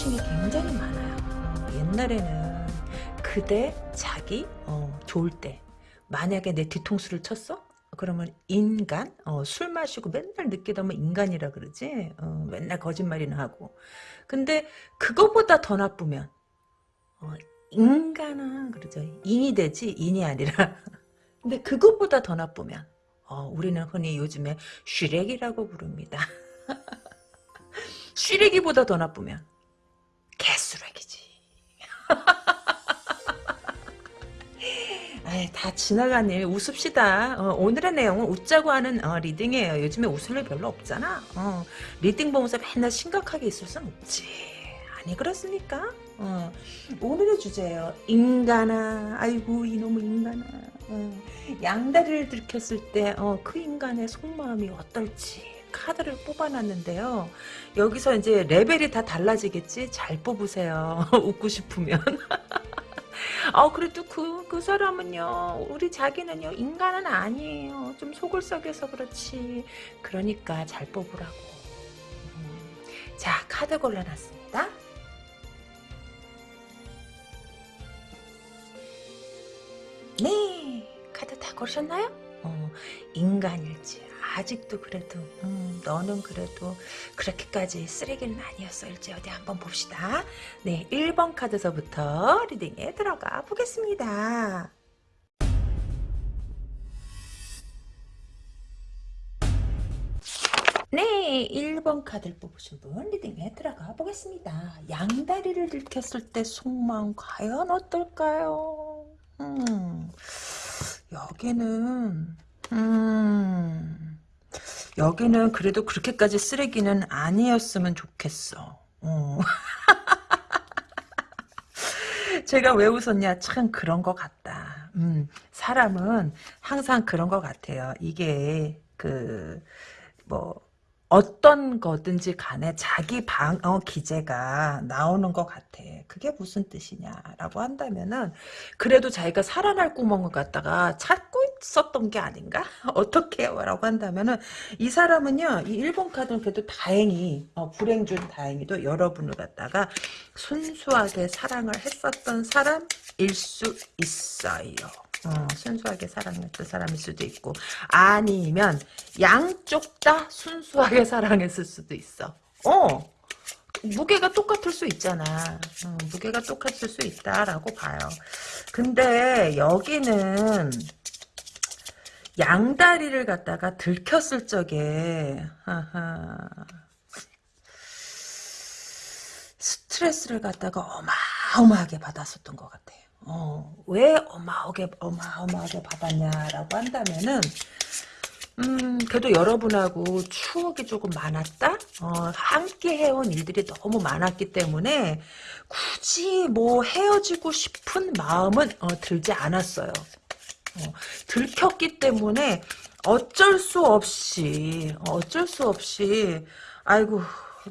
호칭이 굉장히 많아요. 옛날에는 그대 자기 어, 좋을 때. 만약에 내 뒤통수를 쳤어? 그러면 인간 어, 술 마시고 맨날 늦게 되면 인간이라 그러지? 어, 맨날 거짓말이나 하고. 근데 그거보다 더 나쁘면 어, 인간은 그러죠. 인이 되지 인이 아니라. 근데 그것보다 더 나쁘면 어, 우리는 흔히 요즘에 슈렉이라고 부릅니다. 슈렉이보다 더 나쁘면 아이, 다 지나간 일 웃읍시다. 어, 오늘의 내용은 웃자고 하는 어, reading이에요. 요즘에 웃을 일 별로 없잖아. 어, reading 보면서 맨날 심각하게 있을 순 없지. 아니 그렇습니까? 어, 오늘의 주제예요. 인간아, 아이고 이놈의 인간아. 어, 양다리를 들켰을 때 그 인간의 속마음이 어떨지 카드를 뽑아놨는데요. 여기서 이제 레벨이 다 달라지겠지? 잘 뽑으세요. 웃고 싶으면. 어, 그래도 그, 그 사람은요, 우리 자기는요, 인간은 아니에요. 좀 속을 썩여서 그렇지. 그러니까 잘 뽑으라고. 음. 자, 카드 골라놨습니다. 네, 카드 다 고르셨나요? 어, 인간일지, 아직도 그래도 음, 너는 그래도 그렇게까지 쓰레기는 아니었을지 어디 한번 봅시다. 네, 1번 카드서부터 리딩에 들어가 보겠습니다. 네, 1번 카드를 뽑으신 분 리딩에 들어가 보겠습니다. 양다리를 들켰을 때 속마음 과연 어떨까요? 음, 여기는 음, 여기는 그래도 그렇게까지 쓰레기는 아니었으면 좋겠어. 어. 제가 왜 웃었냐? 참 그런 것 같다. 음, 사람은 항상 그런 것 같아요. 이게 그 뭐 어떤 거든지 간에 자기 방어 기제가 나오는 것 같아. 그게 무슨 뜻이냐라고 한다면은 그래도 자기가 살아날 구멍을 갖다가 찾고 있었던 게 아닌가? 어떻게 요 라고 한다면은 이 사람은요. 이 1번 카드는 그래도 다행히 어, 불행 중 다행히도 여러분을 갖다가 순수하게 사랑을 했었던 사람일 수 있어요. 어, 순수하게 사랑했던 사람일 수도 있고 아니면 양쪽 다 순수하게 사랑했을 수도 있어. 어. 무게가 똑같을 수 있잖아. 어, 무게가 똑같을 수 있다라고 봐요. 근데 여기는 양다리를 갖다가 들켰을 적에 스트레스를 갖다가 어마어마하게 받았었던 것 같아요. 어, 왜 어마어마하게, 어마어마하게 받았냐라고 한다면은, 음, 그래도 여러분하고 추억이 조금 많았다? 어, 함께 해온 일들이 너무 많았기 때문에, 굳이 뭐 헤어지고 싶은 마음은, 어, 들지 않았어요. 어, 들켰기 때문에, 어쩔 수 없이, 어쩔 수 없이, 아이고,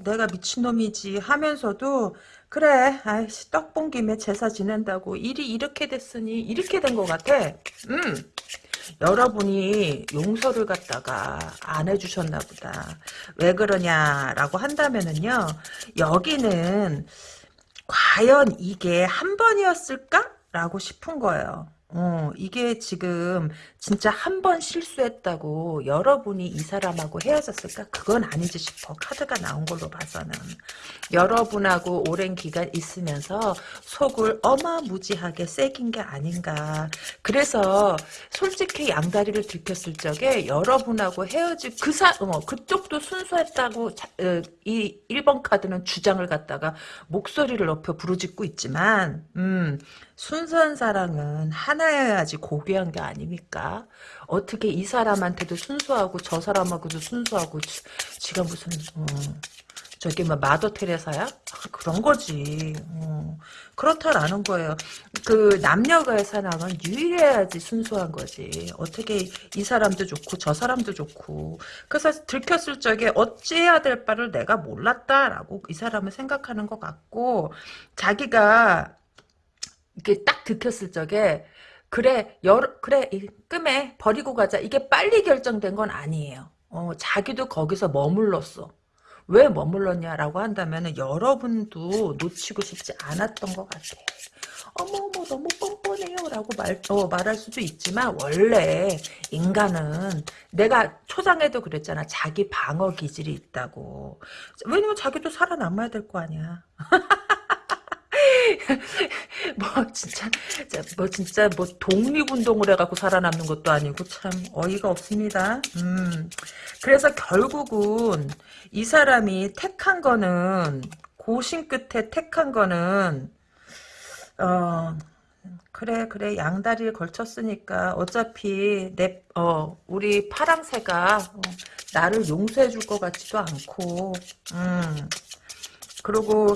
내가 미친놈이지 하면서도, 그래 아이씨 떡 본 김에 제사 지낸다고 일이 이렇게 됐으니 이렇게 된 것 같아. 음. 여러분이 용서를 갖다가 안 해주셨나 보다. 왜 그러냐라고 한다면은요 여기는 과연 이게 한 번이었을까? 라고 싶은 거예요 어, 이게 지금 진짜 한 번 실수했다고 여러분이 이 사람하고 헤어졌을까? 그건 아니지 싶어. 카드가 나온 걸로 봐서는. 여러분하고 오랜 기간 있으면서 속을 어마무지하게 새긴 게 아닌가. 그래서 솔직히 양다리를 들켰을 적에 여러분하고 헤어질 그 사, 어, 그쪽도 순수했다고 자, 어, 이 1번 카드는 주장을 갖다가 목소리를 높여 부르짖고 있지만 음, 순수한 사랑은 하나여야지 고귀한 게 아닙니까? 어떻게 이 사람한테도 순수하고 저 사람하고도 순수하고 지, 가 무슨 어, 저기 뭐 마더 테레사야? 아, 그런 거지. 어, 그렇다라는 거예요. 그 남녀가의 사랑은 유일해야지 순수한 거지. 어떻게 이 사람도 좋고 저 사람도 좋고. 그래서 들켰을 적에 어찌해야 될 바를 내가 몰랐다라고 이 사람은 생각하는 것 같고 자기가 이게 딱 들켰을 적에 그래 여러 그래 끔에 버리고 가자 이게 빨리 결정된 건 아니에요. 어, 자기도 거기서 머물렀어. 왜 머물렀냐라고 한다면 여러분도 놓치고 싶지 않았던 것 같아요. 어머 어머 너무 뻔뻔해요 라고 말 어, 말할 수도 있지만 원래 인간은 내가 초장에도 그랬잖아 자기 방어 기질이 있다고 왜냐면 자기도 살아남아야 될 거 아니야. 뭐 진짜 뭐 진짜 뭐 독립운동을 해갖고 살아남는 것도 아니고 참 어이가 없습니다. 음 그래서 결국은 이 사람이 택한 거는 고심 끝에 택한 거는 어 그래 그래 양다리를 걸쳤으니까 어차피 내 어 우리 파랑새가 어, 나를 용서해 줄 것 같지도 않고 음 그리고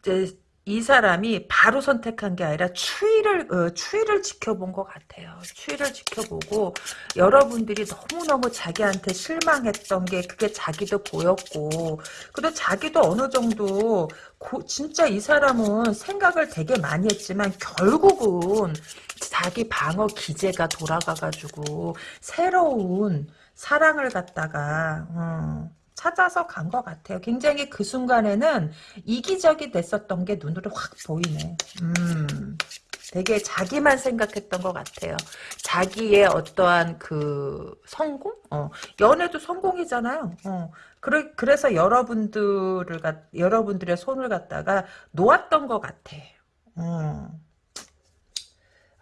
이제 이 사람이 바로 선택한 게 아니라 추이를 어, 추이를 지켜본 것 같아요. 추이를 지켜보고 여러분들이 너무 너무 자기한테 실망했던 게 그게 자기도 보였고, 그리고 자기도 어느 정도 고, 진짜 이 사람은 생각을 되게 많이 했지만 결국은 자기 방어 기제가 돌아가가지고 새로운 사랑을 갖다가. 음, 찾아서 간 것 같아요. 굉장히 그 순간에는 이기적이 됐었던 게 눈으로 확 보이네. 음, 되게 자기만 생각했던 것 같아요. 자기의 어떠한 그 성공? 어, 연애도 성공이잖아요. 어, 그래, 그래서 여러분들을, 여러분들의 손을 갖다가 놓았던 것 같아. 음.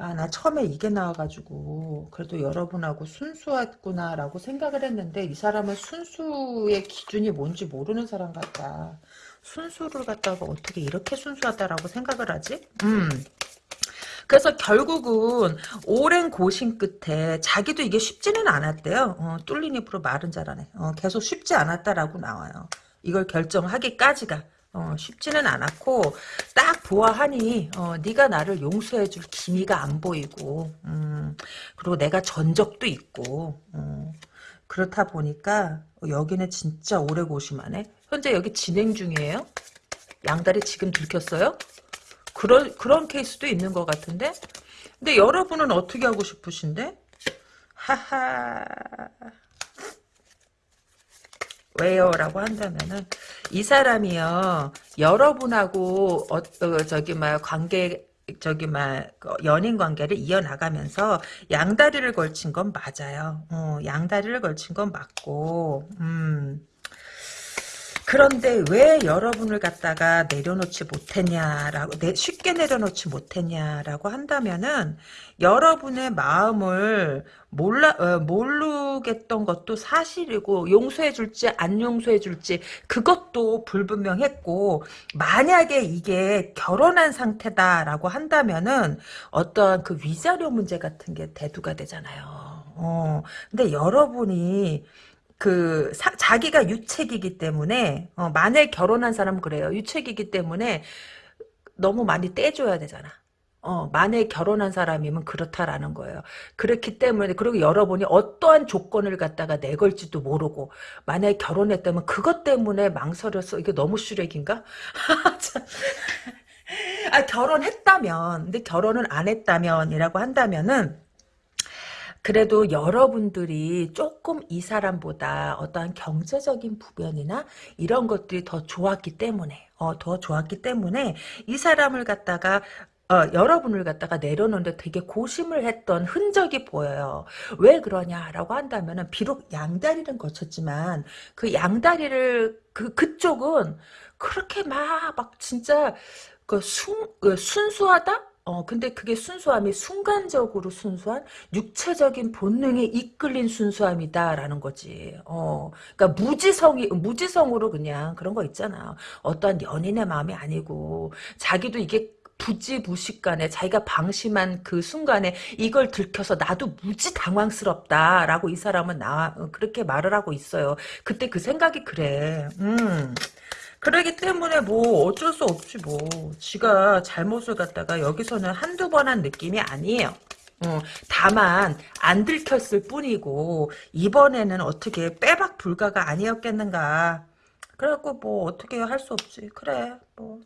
아, 나 처음에 이게 나와가지고, 그래도 여러분하고 순수했구나라고 생각을 했는데, 이 사람은 순수의 기준이 뭔지 모르는 사람 같다. 순수를 갖다가 어떻게 이렇게 순수하다라고 생각을 하지? 음. 그래서 결국은 오랜 고심 끝에 자기도 이게 쉽지는 않았대요. 어, 뚫린 입으로 말은 잘하네. 어, 계속 쉽지 않았다라고 나와요. 이걸 결정하기까지가. 어, 쉽지는 않았고 딱 보아하니 어, 네가 나를 용서해줄 기미가 안 보이고 음, 그리고 내가 전적도 있고 음, 그렇다 보니까 여기는 진짜 오래 고심하네. 현재 여기 진행 중이에요? 양다리 지금 들켰어요? 그런 그런 케이스도 있는 것 같은데? 근데 여러분은 어떻게 하고 싶으신데? 하하 왜요? 라고 한다면은 이 사람이요 여러분하고 어, 어 저기 막 관계 저기 막 연인 관계를 이어나가면서 양다리를 걸친 건 맞아요. 어, 양다리를 걸친 건 맞고 음. 그런데 왜 여러분을 갖다가 내려놓지 못했냐라고 쉽게 내려놓지 못했냐라고 한다면은 여러분의 마음을 몰라 어, 모르겠던 것도 사실이고 용서해 줄지 안 용서해 줄지 그것도 불분명했고 만약에 이게 결혼한 상태다라고 한다면은 어떤 그 위자료 문제 같은 게 대두가 되잖아요. 어. 근데 여러분이 그 사, 자기가 유책이기 때문에 어, 만약 결혼한 사람은 그래요. 유책이기 때문에 너무 많이 떼줘야 되잖아. 어, 만약에 결혼한 사람이면 그렇다라는 거예요. 그렇기 때문에, 그리고 여러분이 어떠한 조건을 갖다가 내걸지도 모르고, 만약에 결혼했다면 그것 때문에 망설여서, 이게 너무 슈렉인가? 아, 결혼했다면, 근데 결혼을 안 했다면이라고 한다면은, 그래도 여러분들이 조금 이 사람보다 어떠한 경제적인 부변이나 이런 것들이 더 좋았기 때문에 어, 더 좋았기 때문에 이 사람을 갖다가 어, 여러분을 갖다가 내려놓는데 되게 고심을 했던 흔적이 보여요. 왜 그러냐라고 한다면 은 비록 양다리는 거쳤지만 그 양다리를 그 그쪽은 그렇게 막 막 진짜 그 순, 그 순수하다? 어, 근데 그게 순수함이 순간적으로 순수한 육체적인 본능에 이끌린 순수함이다라는 거지. 어, 그러니까 무지성이, 무지성으로 그냥 그런 거 있잖아. 어떠한 연인의 마음이 아니고, 자기도 이게 부지무식간에 자기가 방심한 그 순간에 이걸 들켜서 나도 무지 당황스럽다라고 이 사람은 나 그렇게 말을 하고 있어요. 그때 그 생각이 그래. 음. 그러기 때문에 뭐 어쩔 수 없지 뭐. 지가 잘못을 갖다가 여기서는 한두 번 한 느낌이 아니에요. 어, 다만 안 들켰을 뿐이고 이번에는 어떻게 빼박 불가가 아니었겠는가. 그래갖고 뭐 어떻게 할 수 없지. 그래 뭐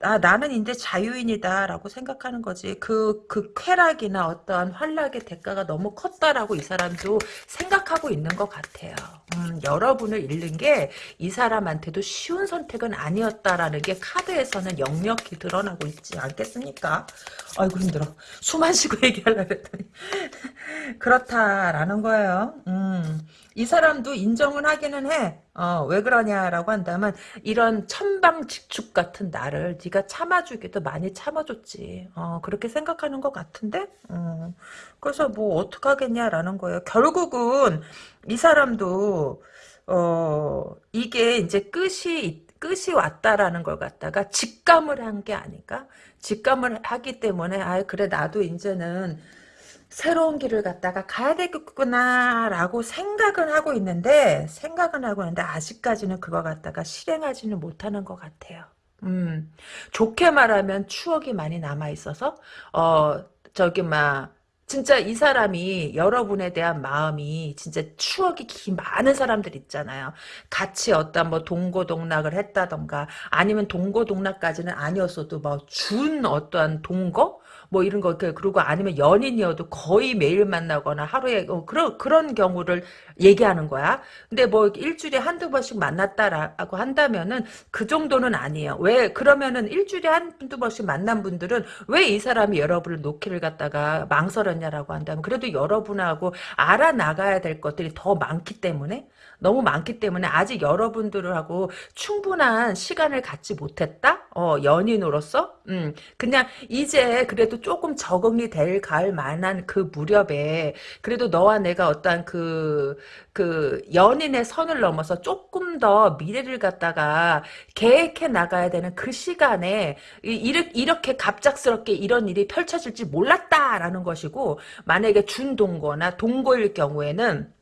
아, 나는 이제 자유인이다라고 생각하는 거지. 그, 그 쾌락이나 어떠한 환락의 대가가 너무 컸다라고 이 사람도 생각하고 있는 것 같아요. 음, 여러분을 잃는 게 이 사람한테도 쉬운 선택은 아니었다라는 게 카드에서는 역력히 드러나고 있지 않겠습니까? 아이고, 힘들어. 숨 안 쉬고 얘기하려고 했더니. 그렇다라는 거예요. 음. 이 사람도 인정을 하기는 해. 어, 왜 그러냐라고 한다면 이런 천방직축 같은 나를 네가 참아주기도 많이 참아줬지. 어, 그렇게 생각하는 것 같은데. 어, 그래서 뭐 어떡하겠냐라는 거예요. 결국은 이 사람도 어, 이게 이제 끝이 끝이 왔다라는 걸 갖다가 직감을 한 게 아닐까? 직감을 하기 때문에 아 그래 나도 이제는 새로운 길을 갔다가 가야 되겠구나라고 생각은 하고 있는데 생각은 하고 있는데 아직까지는 그거 갖다가 실행하지는 못하는 것 같아요. 음, 좋게 말하면 추억이 많이 남아 있어서 어 저기 막 진짜 이 사람이 여러분에 대한 마음이 진짜 추억이 긴 많은 사람들 있잖아요. 같이 어떤 뭐 동고동락을 했다던가 아니면 동고동락까지는 아니었어도 뭐 준 어떠한 동거 뭐 이런 거 그리고 아니면 연인이어도 거의 매일 만나거나 하루에 어, 그런 그런 경우를 얘기하는 거야. 근데 뭐 일주일에 한두 번씩 만났다라고 한다면은 그 정도는 아니에요. 왜 그러면은 일주일에 한두 번씩 만난 분들은 왜 이 사람이 여러분을 놓기를 갖다가 망설였냐라고 한다면 그래도 여러분하고 알아나가야 될 것들이 더 많기 때문에 너무 많기 때문에 아직 여러분들하고 충분한 시간을 갖지 못했다? 어, 연인으로서? 음, 그냥 이제 그래도 조금 적응이 될갈 만한 그 무렵에 그래도 너와 내가 어떤 그, 그 연인의 선을 넘어서 조금 더 미래를 갖다가 계획해 나가야 되는 그 시간에 이렇게 갑작스럽게 이런 일이 펼쳐질지 몰랐다라는 것이고 만약에 준동거나 동거일 경우에는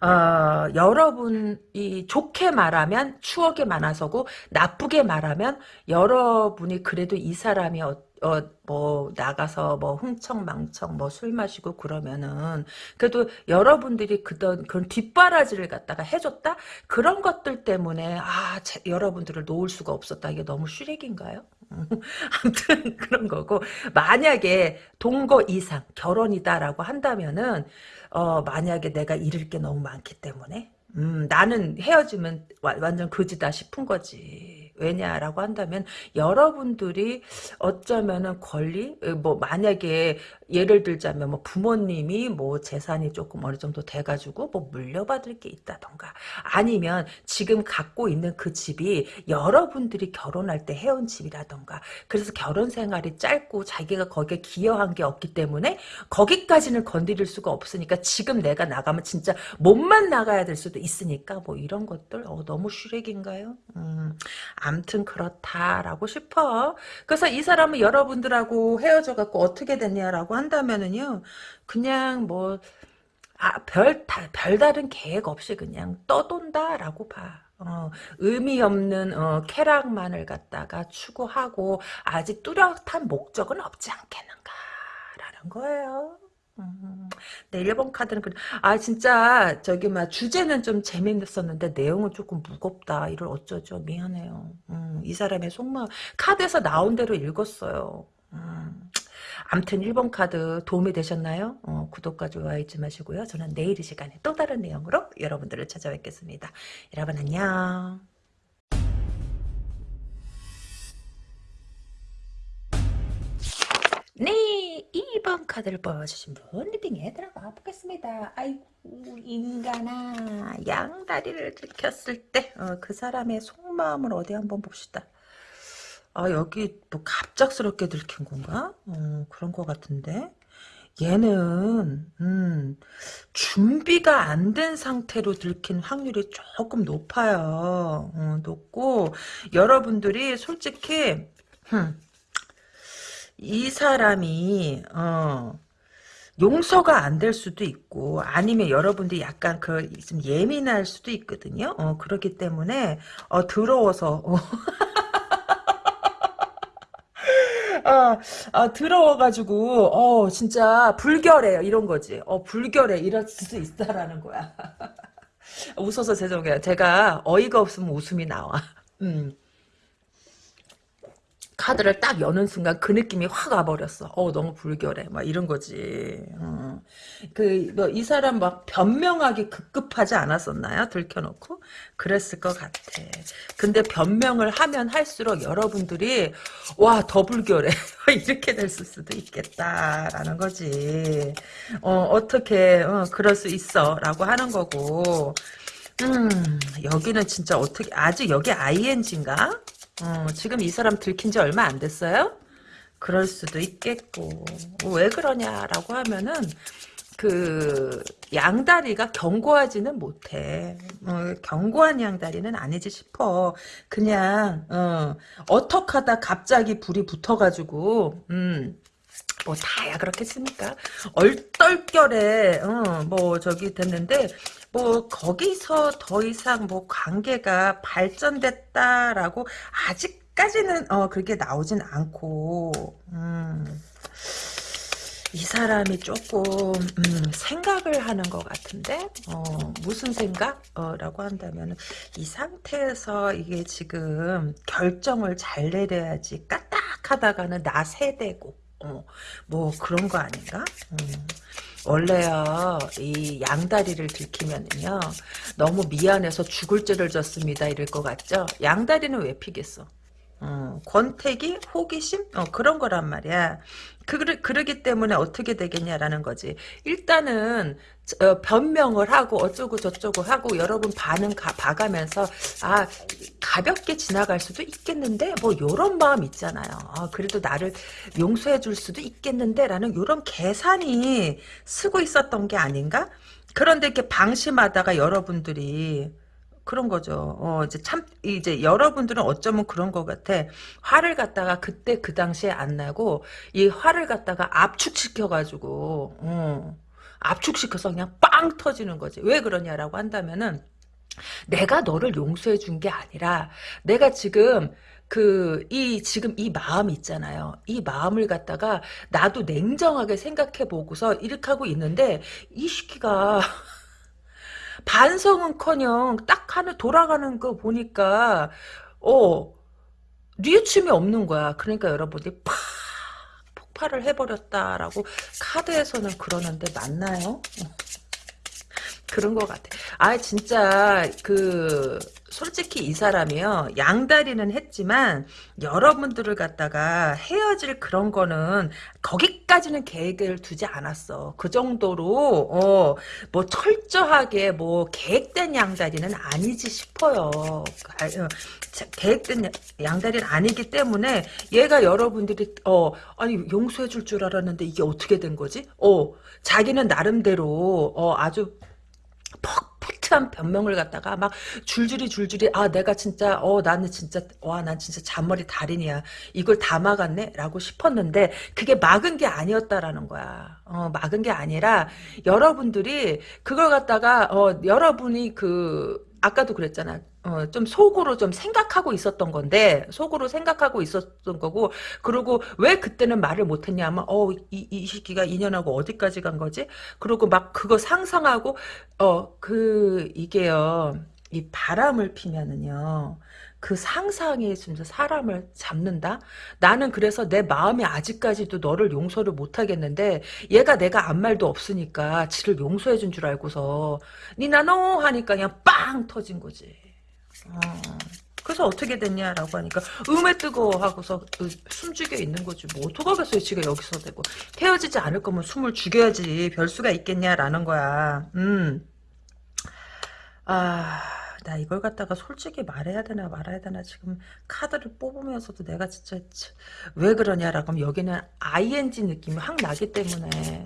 어, 여러분이 좋게 말하면 추억이 많아서고 나쁘게 말하면 여러분이 그래도 이 사람이 어, 어, 뭐, 나가서 뭐, 흥청망청 뭐, 술 마시고 그러면은, 그래도 여러분들이 그던, 그런 뒷바라지를 갖다가 해줬다? 그런 것들 때문에, 아, 제, 여러분들을 놓을 수가 없었다. 이게 너무 슈렉인가요? 아무튼, 그런 거고, 만약에 동거 이상, 결혼이다라고 한다면은, 어, 만약에 내가 잃을 게 너무 많기 때문에 음, 나는 헤어지면 와, 완전 그지다 싶은 거지. 왜냐라고 한다면 여러분들이 어쩌면은 권리 어, 뭐 만약에 예를 들자면 뭐 부모님이 뭐 재산이 조금 어느 정도 돼가지고 뭐 물려받을 게 있다던가 아니면 지금 갖고 있는 그 집이 여러분들이 결혼할 때 해온 집이라던가 그래서 결혼 생활이 짧고 자기가 거기에 기여한 게 없기 때문에 거기까지는 건드릴 수가 없으니까 지금 내가 나가면 진짜 몸만 나가야 될 수도 있으니까 뭐 이런 것들 어, 너무 슈렉인가요? 음, 암튼 그렇다라고 싶어. 그래서 이 사람은 여러분들하고 헤어져 갖고 어떻게 됐냐라고 한다면은요. 그냥 뭐 아, 별, 다, 별다른 계획 없이 그냥 떠돈다라고 봐. 어, 의미 없는 어, 쾌락만을 갖다가 추구하고 아직 뚜렷한 목적은 없지 않겠는가라는 거예요. 음, 네, 1번 카드는 그, 아, 진짜, 저기, 막, 주제는 좀 재밌었는데, 내용은 조금 무겁다. 이걸 어쩌죠? 미안해요. 음, 이 사람의 속마음, 카드에서 나온 대로 읽었어요. 음, 암튼 1번 카드 도움이 되셨나요? 어, 구독과 좋아요 잊지 마시고요. 저는 내일 이 시간에 또 다른 내용으로 여러분들을 찾아뵙겠습니다. 여러분 안녕. 네, 2번 카드를 뽑아주신 분 리딩에 들어가 보겠습니다. 아이고 인간아 양다리를 들켰을 때그 어, 그 사람의 속마음을 어디 한번 봅시다. 아 여기 뭐 갑작스럽게 들킨 건가? 어, 그런 것 같은데 얘는 음, 준비가 안 된 상태로 들킨 확률이 조금 높아요. 어, 높고 여러분들이 솔직히 흠, 이 사람이 어, 용서가 안 될 수도 있고 아니면 여러분들이 약간 그 좀 예민할 수도 있거든요. 어, 그렇기 때문에 어, 더러워서 어. 아, 아, 들어와가지고, 어, 진짜, 불결해요. 이런 거지. 어, 불결해. 이럴 수도 있다라는 거야. 웃어서 죄송해요. 제가 어이가 없으면 웃음이 나와. 음. 카드를 딱 여는 순간 그 느낌이 확 와버렸어. 어, 너무 불결해. 막 이런 거지. 어. 그, 뭐, 이 사람 막 변명하기 급급하지 않았었나요? 들켜놓고? 그랬을 것 같아. 근데 변명을 하면 할수록 여러분들이, 와, 더 불결해. 이렇게 됐을 수도 있겠다라는 거지. 어, 어떻게, 어, 그럴 수 있어. 라고 하는 거고. 음, 여기는 진짜 어떻게, 아직 여기 ING인가? 어, 지금 이 사람 들킨 지 얼마 안 됐어요? 그럴 수도 있겠고. 왜 그러냐라고 하면은, 그, 양다리가 견고하지는 못해. 어, 견고한 양다리는 아니지 싶어. 그냥, 어, 어떡하다 갑자기 불이 붙어가지고, 음, 뭐 다야 그렇겠습니까? 얼떨결에 어, 뭐 저기 됐는데 뭐 거기서 더 이상 뭐 관계가 발전됐다라고 아직까지는 어 그렇게 나오진 않고 음. 이 사람이 조금 음, 생각을 하는 것 같은데 어, 무슨 생각? 어, 라고 한다면 이 상태에서 이게 지금 결정을 잘 내려야지 까딱하다가는 나 세대고 어, 뭐 그런 거 아닌가? 음. 원래요 이 양다리를 들키면은요 너무 미안해서 죽을 죄를 졌습니다 이럴 것 같죠? 양다리는 왜 피겠어? 어, 권태기, 호기심, 어, 그런 거란 말이야. 그, 그러기 때문에 어떻게 되겠냐라는 거지. 일단은, 어, 변명을 하고, 어쩌고 저쩌고 하고, 여러분 반응 가, 봐가면서, 아, 가볍게 지나갈 수도 있겠는데, 뭐, 요런 마음 있잖아요. 아, 그래도 나를 용서해 줄 수도 있겠는데, 라는 요런 계산이 쓰고 있었던 게 아닌가? 그런데 이렇게 방심하다가 여러분들이, 그런 거죠. 어, 이제 참, 이제 여러분들은 어쩌면 그런 것 같아. 화를 갖다가 그때 그 당시에 안 나고, 이 화를 갖다가 압축시켜가지고, 어, 압축시켜서 그냥 빵 터지는 거지. 왜 그러냐라고 한다면은, 내가 너를 용서해 준 게 아니라, 내가 지금, 그, 이, 지금 이 마음 있잖아요. 이 마음을 갖다가 나도 냉정하게 생각해 보고서 이렇게 하고 있는데, 이 시기가, 반성은커녕 딱 하나 돌아가는 거 보니까 어 뉘우침이 없는 거야. 그러니까 여러분이 팍 폭발을 해버렸다라고 카드에서는 그러는데 맞나요? 그런 것 같아. 아 진짜 그 솔직히 이 사람이요 양다리는 했지만 여러분들을 갖다가 헤어질 그런 거는 거기까지는 계획을 두지 않았어. 그 정도로 어 뭐 철저하게 뭐 계획된 양다리는 아니지 싶어요. 아, 어, 계획된 양다리는 아니기 때문에 얘가 여러분들이 어 아니 용서해 줄 줄 알았는데 이게 어떻게 된 거지? 어 자기는 나름대로 어 아주 퍽 푸트한 변명을 갖다가 막 줄줄이 줄줄이 아 내가 진짜 어 나는 진짜 와 난 진짜 잔머리 달인이야. 이걸 다 막았네? 라고 싶었는데 그게 막은 게 아니었다라는 거야. 어 막은 게 아니라 여러분들이 그걸 갖다가 어 여러분이 그 아까도 그랬잖아. 어, 좀 속으로 좀 생각하고 있었던 건데, 속으로 생각하고 있었던 거고, 그리고 왜 그때는 말을 못했냐 하면, 어, 이, 이 시기가 2년하고 어디까지 간 거지? 그리고 막 그거 상상하고, 어, 그, 이게요, 이 바람을 피면은요, 그 상상이 진짜 사람을 잡는다? 나는 그래서 내 마음이 아직까지도 너를 용서를 못하겠는데 얘가 내가 아무 말도 없으니까 지를 용서해 준 줄 알고서 니나노 하니까 그냥 빵 터진 거지. 어. 그래서 어떻게 됐냐라고 하니까 음에 뜨거워 하고서 숨 죽여 있는 거지 뭐 어떡하겠어요 지가 여기서 되고 헤어지지 않을 거면 숨을 죽여야지 별 수가 있겠냐라는 거야 음. 아... 나 이걸 갖다가 솔직히 말해야 되나 말아야 되나 지금 카드를 뽑으면서도 내가 진짜 왜 그러냐라고 하면 여기는 ing 느낌이 확 나기 때문에.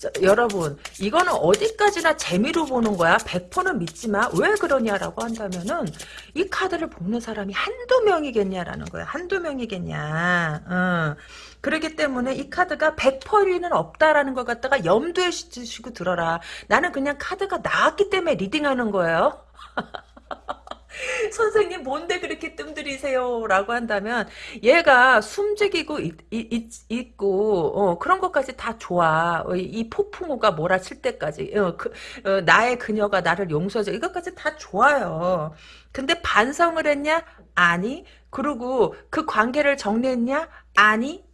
자, 여러분 이거는 어디까지나 재미로 보는 거야. 100%는 믿지 마 왜 그러냐라고 한다면은 이 카드를 뽑는 사람이 한두 명이겠냐라는 거야. 한두 명이겠냐. 어. 그러기 때문에 이 카드가 100%는 없다라는 것 갖다가 염두에 두시고 들어라. 나는 그냥 카드가 나왔기 때문에 reading하는 거예요 선생님 뭔데 그렇게 뜸들이세요? 라고 한다면 얘가 숨죽이고 있, 있, 고 어, 그런 것까지 다 좋아. 어, 이 폭풍우가 몰아칠 때까지 어, 그, 어, 나의 그녀가 나를 용서해줘. 이것까지 다 좋아요. 근데 반성을 했냐? 아니. 그리고 그 관계를 정리했냐? 아니.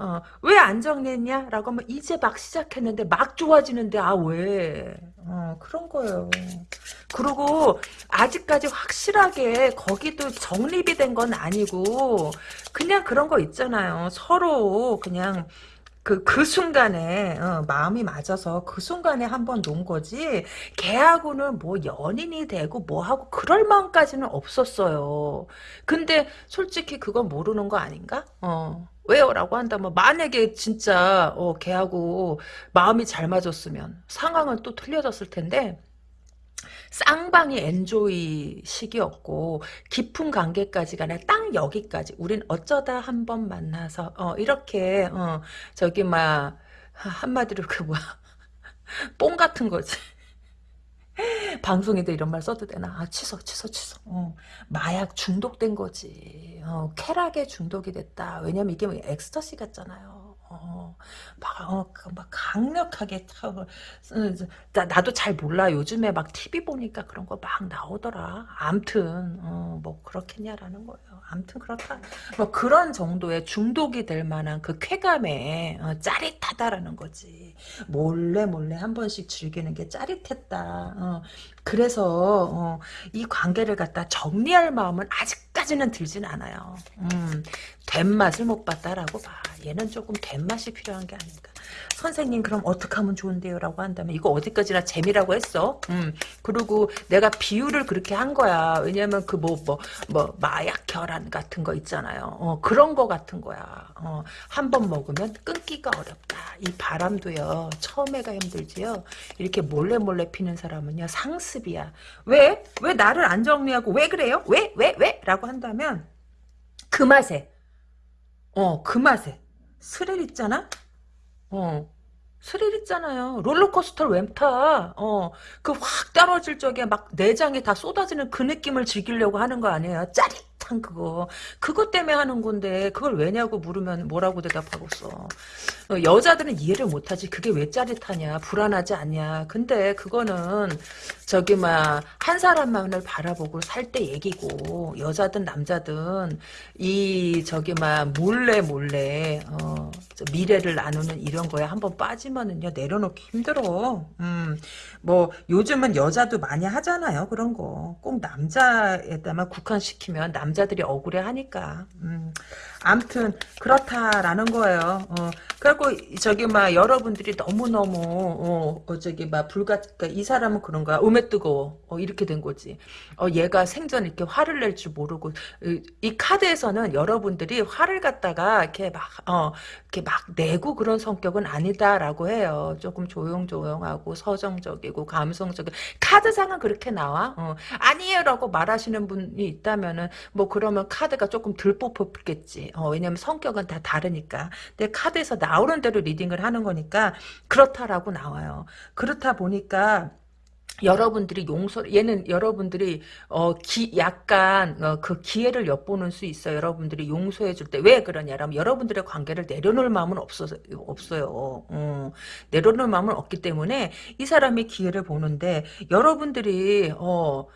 어, 왜 안 정리했냐? 라고 하면 이제 막 시작했는데 막 좋아지는데 아 왜? 어, 그런 거예요. 그리고 아직까지 확실하게 거기도 정립이 된 건 아니고 그냥 그런 거 있잖아요. 서로 그냥 그, 그 순간에, 어, 마음이 맞아서 그 순간에 한번 논 거지, 걔하고는 뭐 연인이 되고 뭐하고 그럴 마음까지는 없었어요. 근데 솔직히 그건 모르는 거 아닌가? 어. 왜요? 라고 한다면 만약에 진짜 어, 걔하고 마음이 잘 맞았으면 상황은 또 틀려졌을 텐데 쌍방이 엔조이 시기였고 깊은 관계까지가 아니라 딱 여기까지 우린 어쩌다 한 번 만나서 어, 이렇게 어, 저기 막 한마디로 그 뭐야 뽕 같은 거지 방송에도 이런 말 써도 되나? 아, 취소, 취소, 취소. 어, 마약 중독된 거지. 어, 쾌락에 중독이 됐다. 왜냐면 이게 뭐 엑스터시 같잖아요. 어, 막, 어, 그막 강력하게 타고, 나, 나도 잘 몰라. 요즘에 막 TV 보니까 그런 거 막 나오더라. 암튼, 어, 뭐, 그렇겠냐라는 거예요. 암튼 그렇다. 뭐, 그런 정도의 중독이 될 만한 그 쾌감에 어, 짜릿하다라는 거지. 몰래 몰래 한 번씩 즐기는 게 짜릿했다. 어, 그래서 어, 이 관계를 갖다 정리할 마음은 아직까지는 들진 않아요. 음, 된 맛을 못 봤다라고 봐. 얘는 조금 된 맛이 필요한 게 아닌가. 선생님 그럼 어떻게 하면 좋은데요? 라고 한다면 이거 어디까지나 재미라고 했어. 음, 그리고 내가 비유를 그렇게 한 거야. 왜냐면 그 뭐 뭐 뭐 마약 결함 같은 거 있잖아요. 어, 그런 거 같은 거야. 어, 한 번 먹으면 끊기가 어렵다. 이 바람도요. 처음에가 힘들지요. 이렇게 몰래 몰래 피는 사람은요. 상습이야. 왜? 왜 나를 안 정리하고 왜 그래요? 왜? 왜? 왜? 라고 한다면 그 맛에 어, 그 맛에 스릴 있잖아? 어. 스릴 있잖아요. 롤러코스터를 왜 타? 어, 그 확 떨어질 적에 막 내장에 다 쏟아지는 그 느낌을 즐기려고 하는 거 아니에요? 짜릿 한 그거. 그것 때문에 하는 건데, 그걸 왜냐고 물으면 뭐라고 대답하겠어. 어, 여자들은 이해를 못하지. 그게 왜 짜릿하냐? 불안하지 않냐? 근데 그거는, 저기, 막, 한 사람만을 바라보고 살 때 얘기고, 여자든 남자든, 이, 저기, 막, 몰래 몰래, 어, 미래를 나누는 이런 거에 한번 빠지면은요, 내려놓기 힘들어. 음, 뭐, 요즘은 여자도 많이 하잖아요, 그런 거. 꼭 남자에다만 국한시키면 남자 들이 억울해 하니까. 음, 암튼, 그렇다라는 거예요. 어, 그리고, 저기, 막, 여러분들이 너무너무, 어, 어 저기, 막, 불가, 그러니까 이 사람은 그런 거야. 음에 뜨거워. 어, 이렇게 된 거지. 어, 얘가 생전 이렇게 화를 낼 줄 모르고, 이, 이 카드에서는 여러분들이 화를 갖다가, 이렇게 막, 어, 이렇게 막 내고 그런 성격은 아니다라고 해요. 조금 조용조용하고 서정적이고 감성적인 카드상은 그렇게 나와. 어. 아니에요라고 말하시는 분이 있다면은 뭐 그러면 카드가 조금 덜 뽑혔겠지. 어, 왜냐면 성격은 다 다르니까. 근데 카드에서 나오는 대로 리딩을 하는 거니까 그렇다라고 나와요. 그렇다 보니까 여러분들이 용서 얘는 여러분들이 어 기 약간 어, 그 기회를 엿보는 수 있어요. 여러분들이 용서해 줄 때 왜 그러냐라면 여러분들의 관계를 내려놓을 마음은 없어 없어요. 어, 내려놓을 마음은 없기 때문에 이 사람이 기회를 보는데 여러분들이 어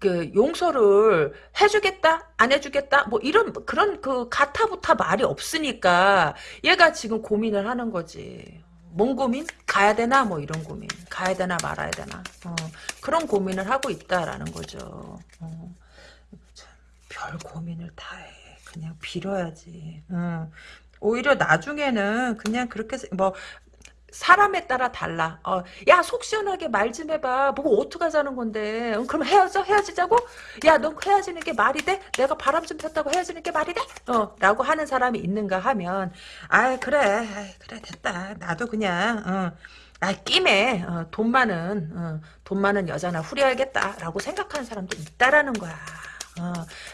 그 용서를 해주겠다 안 해주겠다 뭐 이런 그런 그 가타부타 말이 없으니까 얘가 지금 고민을 하는 거지. 뭔 고민? 가야 되나? 뭐 이런 고민. 가야 되나 말아야 되나? 어, 그런 고민을 하고 있다라는 거죠. 어, 별 고민을 다 해. 그냥 빌어야지. 어, 오히려 나중에는 그냥 그렇게 뭐 사람에 따라 달라. 어, 야, 속 시원하게 말 좀 해봐. 뭐 어떡하자는 건데. 어, 그럼 헤어져? 헤어지자고? 야, 너 헤어지는 게 말이 돼? 내가 바람 좀 폈다고 헤어지는 게 말이 돼? 어, 라고 하는 사람이 있는가 하면, 아 그래. 아이, 그래, 됐다. 나도 그냥, 어. 아, 끼매. 어, 돈 많은, 어, 돈 많은 여자나 후려야겠다. 라고 생각하는 사람도 있다라는 거야. 어,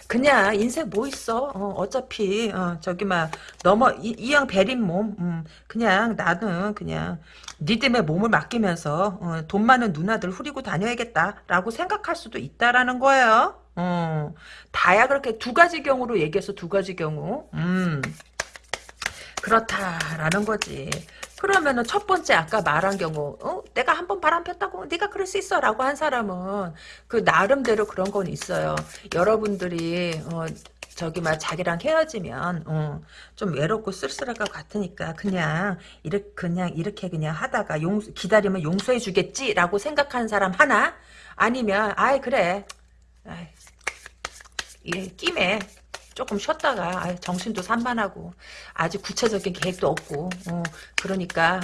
그냥 인생 뭐 있어? 어, 차피 어, 저기 막 넘어 이, 양 베린 몸, 음, 그냥 나는 그냥 니들의 몸을 맡기면서 어, 돈 많은 누나들 후리고 다녀야겠다라고 생각할 수도 있다라는 거예요. 어, 다야 그렇게 두 가지 경우로 얘기해서 두 가지 경우. 음. 그렇다라는 거지. 그러면은 첫 번째 아까 말한 경우, 어? 내가 한 번 바람 폈다고 네가 그럴 수 있어 라고 한 사람은 그 나름대로 그런 건 있어요. 여러분들이 어, 저기 막 자기랑 헤어지면 어, 좀 외롭고 쓸쓸할 것 같으니까 그냥 이렇게 그냥 이렇게 그냥 하다가 용 기다리면 용서해 주겠지라고 생각하는 사람 하나 아니면 아이 그래 아이, 이게 끼매 조금 쉬었다가 정신도 산만하고 아직 구체적인 계획도 없고 어, 그러니까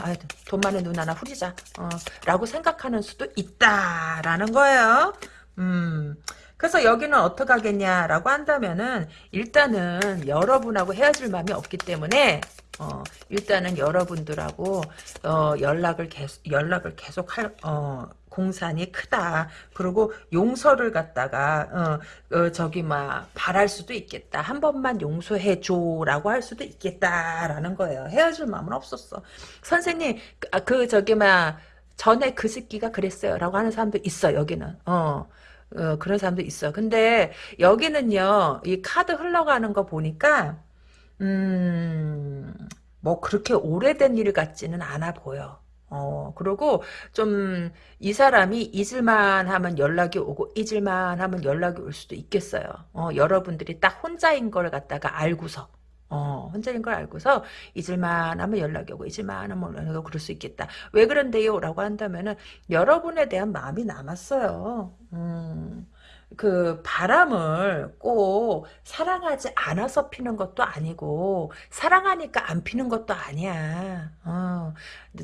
돈 많은 눈 하나 후리자 어, 라고 생각하는 수도 있다라는 거예요. 음. 그래서 여기는 어떻게 하겠냐라고 한다면은 일단은 여러분하고 헤어질 마음이 없기 때문에 어, 일단은 여러분들하고 어, 연락을 계속 연락을 계속 할 어, 공산이 크다. 그리고 용서를 갖다가 어, 어, 저기 막 바랄 수도 있겠다. 한 번만 용서해 줘라고 할 수도 있겠다라는 거예요. 헤어질 마음은 없었어. 선생님 그, 아, 그 저기 막 전에 그 새끼가 그랬어요라고 하는 사람도 있어 여기는. 어. 어, 그런 사람도 있어. 근데 여기는요, 이 카드 흘러가는 거 보니까, 음, 뭐 그렇게 오래된 일 같지는 않아 보여. 어, 그리고 좀 이 사람이 잊을만 하면 연락이 오고 잊을만 하면 연락이 올 수도 있겠어요. 어, 여러분들이 딱 혼자인 걸 갖다가 알고서. 어, 혼자인 걸 알고서 잊을만 하면 연락이 오고 잊을만 하면 연락이 오고 그럴 수 있겠다. 왜 그런데요? 라고 한다면은 여러분에 대한 마음이 남았어요. 음, 그 바람을 꼭 사랑하지 않아서 피는 것도 아니고 사랑하니까 안 피는 것도 아니야. 어,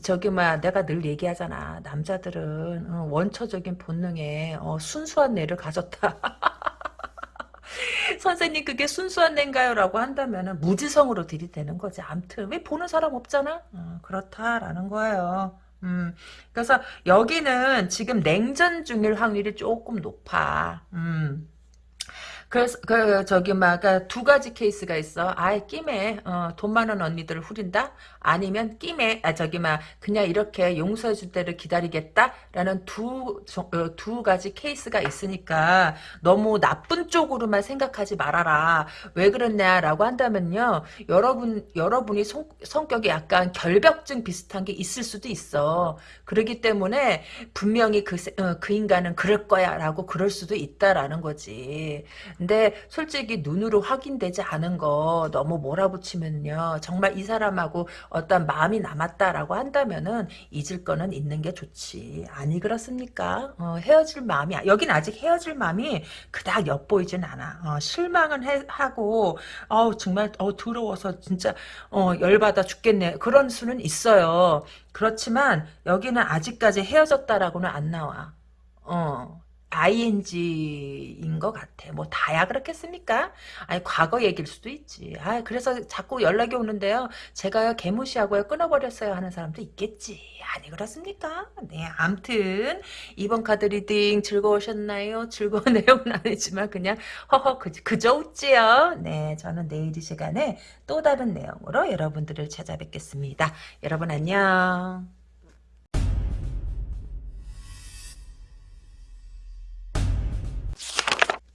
저기 막 내가 늘 얘기하잖아. 남자들은 어, 원초적인 본능에 어, 순수한 뇌를 가졌다. 선생님 그게 순수한 뇌인가요? 라고 한다면 무지성으로 들이대는 거지. 암튼 왜 보는 사람 없잖아? 어, 그렇다라는 거예요. 음, 그래서 여기는 지금 냉전 중일 확률이 조금 높아. 음. 그래서 그 저기 막두 가지 케이스가 있어. 아예 끼매 어, 돈 많은 언니들을 후린다. 아니면 끼매 아 저기 막 그냥 이렇게 용서해 줄 때를 기다리겠다라는 두두 어, 두 가지 케이스가 있으니까 너무 나쁜 쪽으로만 생각하지 말아라. 왜 그랬냐라고 한다면요. 여러분 여러분이 성, 성격이 약간 결벽증 비슷한 게 있을 수도 있어. 그러기 때문에 분명히 그, 어, 그 인간은 그럴 거야라고 그럴 수도 있다라는 거지. 근데 솔직히 눈으로 확인되지 않은 거 너무 몰아붙이면요. 정말 이 사람하고 어떤 마음이 남았다라고 한다면은 잊을 거는 있는 게 좋지. 아니 그렇습니까? 어, 헤어질 마음이 여긴 아직 헤어질 마음이 그닥 엿보이진 않아. 어, 실망은 해, 하고 어 정말 어 더러워서 진짜 어 열받아 죽겠네. 그런 수는 있어요. 그렇지만 여기는 아직까지 헤어졌다라고는 안 나와. 어, ing인 것 같아. 뭐 다야 그렇겠습니까? 아니 과거 얘기일 수도 있지. 아 그래서 자꾸 연락이 오는데요. 제가요 개무시하고요 끊어버렸어요 하는 사람도 있겠지. 아니 그렇습니까? 네 암튼 이번 카드 reading 즐거우셨나요? 즐거운 내용은 아니지만 그냥 허허 그, 그저 웃지요. 네 저는 내일 이 시간에 또 다른 내용으로 여러분들을 찾아뵙겠습니다. 여러분 안녕.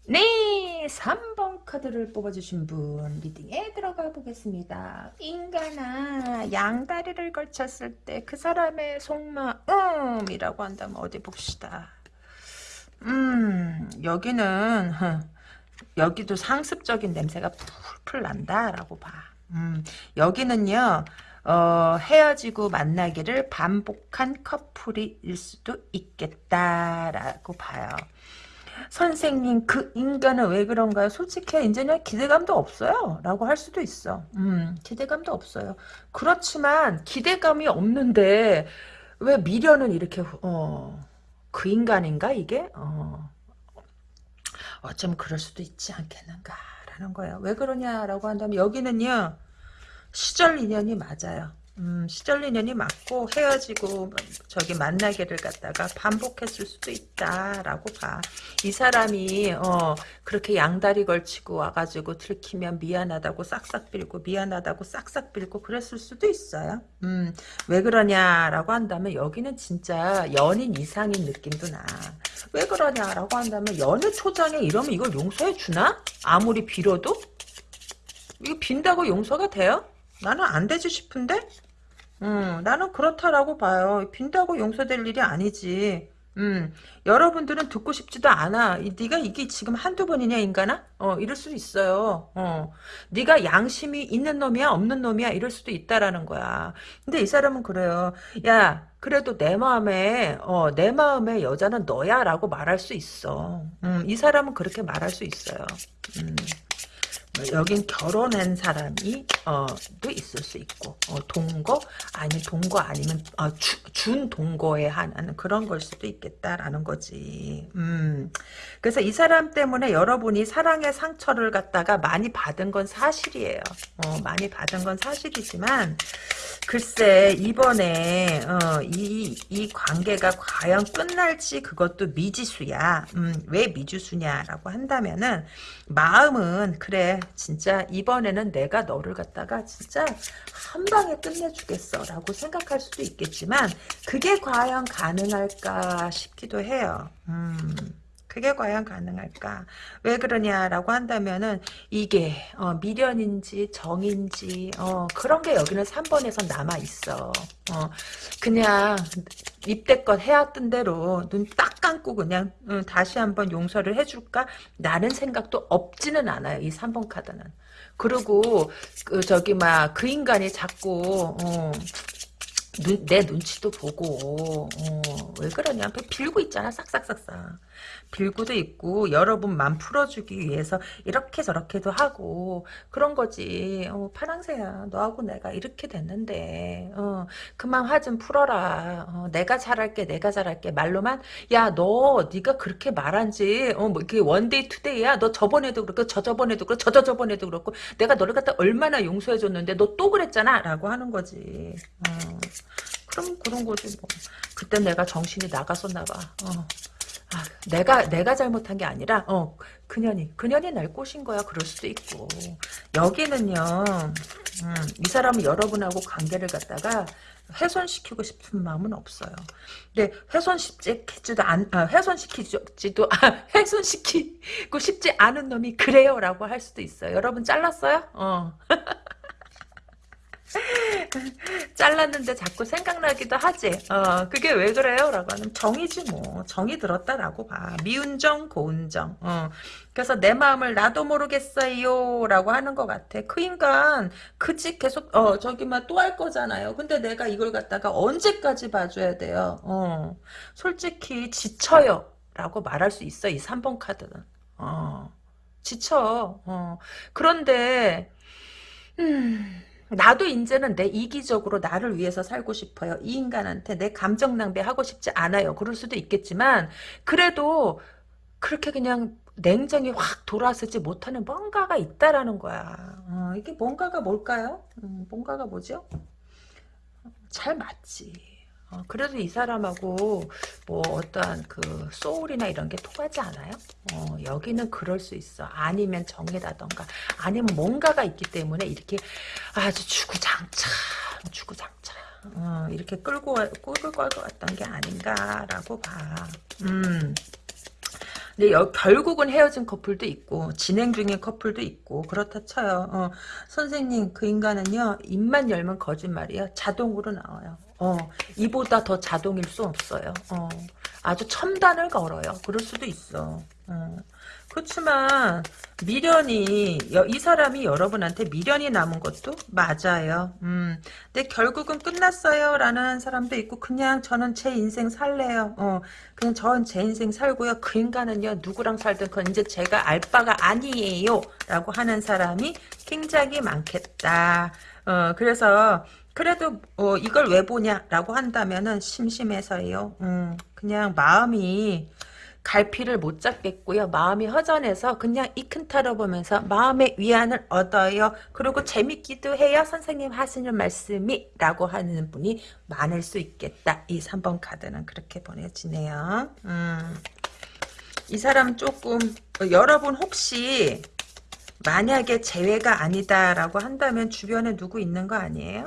네, 3번 카드를 뽑아주신 분 리딩에 들어가 보겠습니다. 인간아, 양다리를 걸쳤을 때 그 사람의 속마음이라고 한다면 어디 봅시다. 음, 여기는 여기도 상습적인 냄새가 풀풀 난다라고 봐. 음, 여기는요. 어, 헤어지고 만나기를 반복한 커플일 수도 있겠다라고 봐요. 선생님 그 인간은 왜 그런가요? 솔직히 이제는 기대감도 없어요. 라고 할 수도 있어. 음, 기대감도 없어요. 그렇지만 기대감이 없는데 왜 미련은 이렇게 어, 그 인간인가 이게? 어, 어쩜 그럴 수도 있지 않겠는가 라는 거예요. 왜 그러냐라고 한다면 여기는요. 시절 인연이 맞아요. 음, 시절리년이 맞고 헤어지고 저기 만나기를 갖다가 반복했을 수도 있다라고 봐. 이 사람이 어, 그렇게 양다리 걸치고 와가지고 들키면 미안하다고 싹싹 빌고 미안하다고 싹싹 빌고 그랬을 수도 있어요. 음, 왜 그러냐라고 한다면 여기는 진짜 연인 이상인 느낌도 나. 왜 그러냐라고 한다면 연애 초장에 이러면 이걸 용서해 주나? 아무리 빌어도? 이거 빈다고 용서가 돼요? 나는 안 되지 싶은데? 음, 나는 그렇다라고 봐요. 빈다고 용서될 일이 아니지. 음, 여러분들은 듣고 싶지도 않아. 이, 네가 이게 지금 한두 번이냐 인간아? 어, 이럴 수 있어요. 어, 네가 양심이 있는 놈이야 없는 놈이야 이럴 수도 있다라는 거야. 근데 이 사람은 그래요. 야, 그래도 내 마음에 어, 내 마음에 여자는 너야라고 말할 수 있어. 음, 이 사람은 그렇게 말할 수 있어요. 음. 여긴 결혼한 사람이 어, 도 있을 수 있고 어, 동거 아니 동거 아니면 어, 주, 준 동거에 한하는 그런 걸 수도 있겠다라는 거지. 음. 그래서 이 사람 때문에 여러분이 사랑의 상처를 갖다가 많이 받은 건 사실이에요. 어, 많이 받은 건 사실이지만 글쎄 이번에 어, 이, 이 관계가 과연 끝날지 그것도 미지수야. 음, 왜 미지수냐라고 한다면은 마음은 그래 진짜 이번에는 내가 너를 갖다가 진짜 한 방에 끝내주겠어 라고 생각할 수도 있겠지만 그게 과연 가능할까 싶기도 해요. 음. 그게 과연 가능할까? 왜 그러냐라고 한다면은 이게 어, 미련인지 정인지 어, 그런 게 여기는 3번에서 남아 있어. 어, 그냥 입대껏 해왔던 대로 눈 딱 감고 그냥 어, 다시 한번 용서를 해줄까? 라는 생각도 없지는 않아요. 이 3번 카드는. 그리고 그 저기 막 그 인간이 자꾸 어, 눈, 내 눈치도 보고 어, 왜 그러냐 빌고 있잖아 싹싹싹싹 빌고도 있고 여러분만 풀어주기 위해서 이렇게 저렇게도 하고 그런 거지. 어, 파랑새야 너하고 내가 이렇게 됐는데 어, 그만 화 좀 풀어라. 어, 내가 잘할게 내가 잘할게. 말로만 야 너 네가 그렇게 말한지 어, 뭐 이게 one day two day야. 너 저번에도 그렇고 저 저번에도 그렇고 저저저번에도 그렇고 내가 너를 갖다 얼마나 용서해줬는데 너 또 그랬잖아. 라고 하는 거지. 어. 그럼 그런 거지 뭐. 그때 내가 정신이 나갔었나 봐 어. 아, 내가 내가 잘못한 게 아니라 어 그년이 그년이 날 꼬신 거야 그럴 수도 있고 여기는요 음, 이 사람은 여러분하고 관계를 갖다가 훼손시키고 싶은 마음은 없어요. 근데 훼손시키지도 안, 아, 훼손시키지도, 아, 훼손시키고 싶지 않은 놈이 그래요라고 할 수도 있어요. 여러분 잘랐어요? 어. 잘랐는데 자꾸 생각나기도 하지. 어, 그게 왜 그래요? 라고 하면 정이지 뭐. 정이 들었다라고 봐. 미운 정, 고운 정. 어. 그래서 내 마음을 나도 모르겠어요. 라고 하는 것 같아. 그 인간, 그집 계속, 어, 저기만 또 할 거잖아요. 근데 내가 이걸 갖다가 언제까지 봐줘야 돼요? 어. 솔직히 지쳐요. 라고 말할 수 있어. 이 3번 카드는. 어. 지쳐. 어. 그런데, 음. 나도 이제는 내 이기적으로 나를 위해서 살고 싶어요. 이 인간한테 내 감정 낭비하고 싶지 않아요. 그럴 수도 있겠지만 그래도 그렇게 그냥 냉정히 확 돌아서지 못하는 뭔가가 있다라는 거야. 어, 이게 뭔가가 뭘까요? 음, 뭔가가 뭐죠? 잘 맞지. 어, 그래도 이 사람하고 뭐 어떠한 그 소울이나 이런 게 통하지 않아요? 어, 여기는 그럴 수 있어. 아니면 정이라던가 아니면 뭔가가 있기 때문에 이렇게 아주 주구장창 주구장창 어, 이렇게 끌고 끌고 왔던 게 아닌가라고 봐. 음. 근데 여, 결국은 헤어진 커플도 있고 진행 중인 커플도 있고 그렇다 쳐요. 어, 선생님 그 인간은요 입만 열면 거짓말이야. 자동으로 나와요. 어, 이보다 더 자동일 수 없어요. 어, 아주 첨단을 걸어요. 그럴 수도 있어. 어. 그렇지만 미련이 이 사람이 여러분한테 미련이 남은 것도 맞아요. 음. 근데 결국은 끝났어요 라는 사람도 있고 그냥 저는 제 인생 살래요. 어. 그냥 저는 제 인생 살고요. 그 인간은요 누구랑 살든 그건 이제 제가 알 바가 아니에요 라고 하는 사람이 굉장히 많겠다. 어, 그래서 그래도 어, 이걸 왜 보냐라고 한다면은 심심해서요. 음, 그냥 마음이 갈피를 못 잡겠고요. 마음이 허전해서 그냥 이큰 타로 보면서 마음의 위안을 얻어요. 그리고 재밌기도 해요. 선생님 하시는 말씀이 라고 하는 분이 많을 수 있겠다. 이 3번 카드는 그렇게 보내지네요. 음. 이 사람 조금 어, 여러분 혹시 만약에 재회가 아니다라고 한다면 주변에 누구 있는 거 아니에요?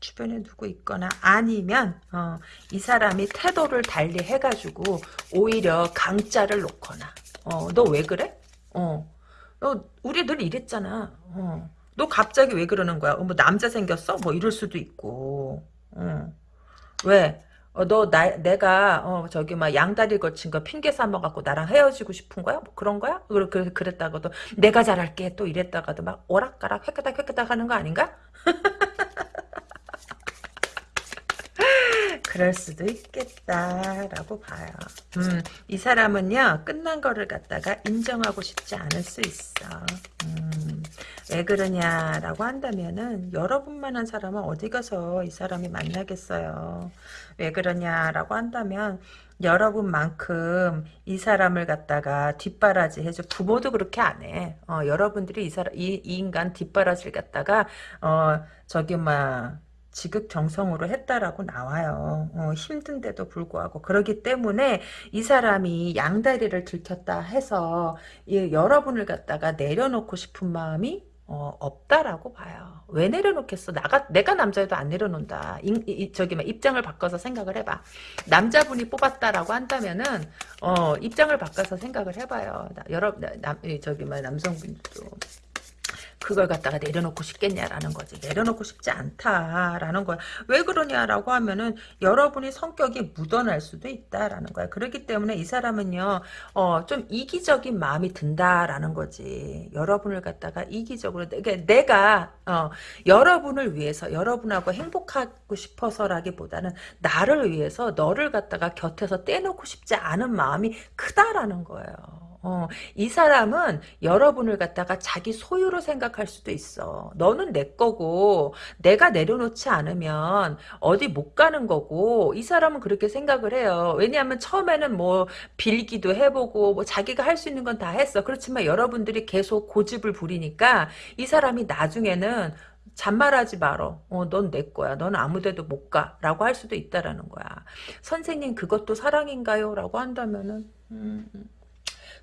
주변에 누구 있거나 아니면 어, 이 사람이 태도를 달리 해가지고 오히려 강자를 놓거나 어, 너 왜 그래? 어, 너 우리 늘 이랬잖아. 어, 너 갑자기 왜 그러는 거야? 어, 뭐 남자 생겼어? 뭐 이럴 수도 있고. 어. 왜? 어, 너, 나, 내가, 어, 저기, 막, 양다리 거친 거 핑계 삼아갖고 나랑 헤어지고 싶은 거야? 뭐 그런 거야? 그, 그, 그랬다가도, 내가 잘할게. 또 이랬다가도 막, 오락가락, 획가닥, 획가닥 하는 거 아닌가? 그럴 수도 있겠다라고 봐요. 음, 이 사람은요 끝난 거를 갖다가 인정하고 싶지 않을 수 있어. 음, 왜 그러냐라고 한다면은 여러분만한 사람은 어디 가서 이 사람이 만나겠어요. 왜 그러냐라고 한다면 여러분만큼 이 사람을 갖다가 뒷바라지 해줘. 부모도 그렇게 안 해. 어, 여러분들이 이 사람 이, 이 인간 뒷바라지를 갖다가 어 저기 막 지극정성으로 했다라고 나와요. 어, 힘든데도 불구하고 그러기 때문에 이 사람이 양다리를 들켰다 해서 이, 여러분을 갖다가 내려놓고 싶은 마음이 어, 없다라고 봐요. 왜 내려놓겠어? 나가 내가 남자여도 안 내려놓는다. 이, 이, 저기 막 입장을 바꿔서 생각을 해봐. 남자분이 뽑았다라고 한다면은 어, 입장을 바꿔서 생각을 해봐요. 나, 여러 남 저기 막 남성분도 그걸 갖다가 내려놓고 싶겠냐라는 거지. 내려놓고 싶지 않다라는 거야. 왜 그러냐라고 하면은 여러분이 성격이 묻어날 수도 있다라는 거야. 그렇기 때문에 이 사람은요, 어, 좀 이기적인 마음이 든다라는 거지. 여러분을 갖다가 이기적으로, 내가, 어, 여러분을 위해서, 여러분하고 행복하고 싶어서라기보다는 나를 위해서 너를 갖다가 곁에서 떼놓고 싶지 않은 마음이 크다라는 거예요. 어, 이 사람은 여러분을 갖다가 자기 소유로 생각할 수도 있어. 너는 내 거고 내가 내려놓지 않으면 어디 못 가는 거고 이 사람은 그렇게 생각을 해요. 왜냐하면 처음에는 뭐 빌기도 해보고 뭐 자기가 할 수 있는 건 다 했어. 그렇지만 여러분들이 계속 고집을 부리니까 이 사람이 나중에는 잔말하지 말어. 어, 넌 내 거야. 넌 아무데도 못 가. 라고 할 수도 있다라는 거야. 선생님 그것도 사랑인가요? 라고 한다면은 음, 음.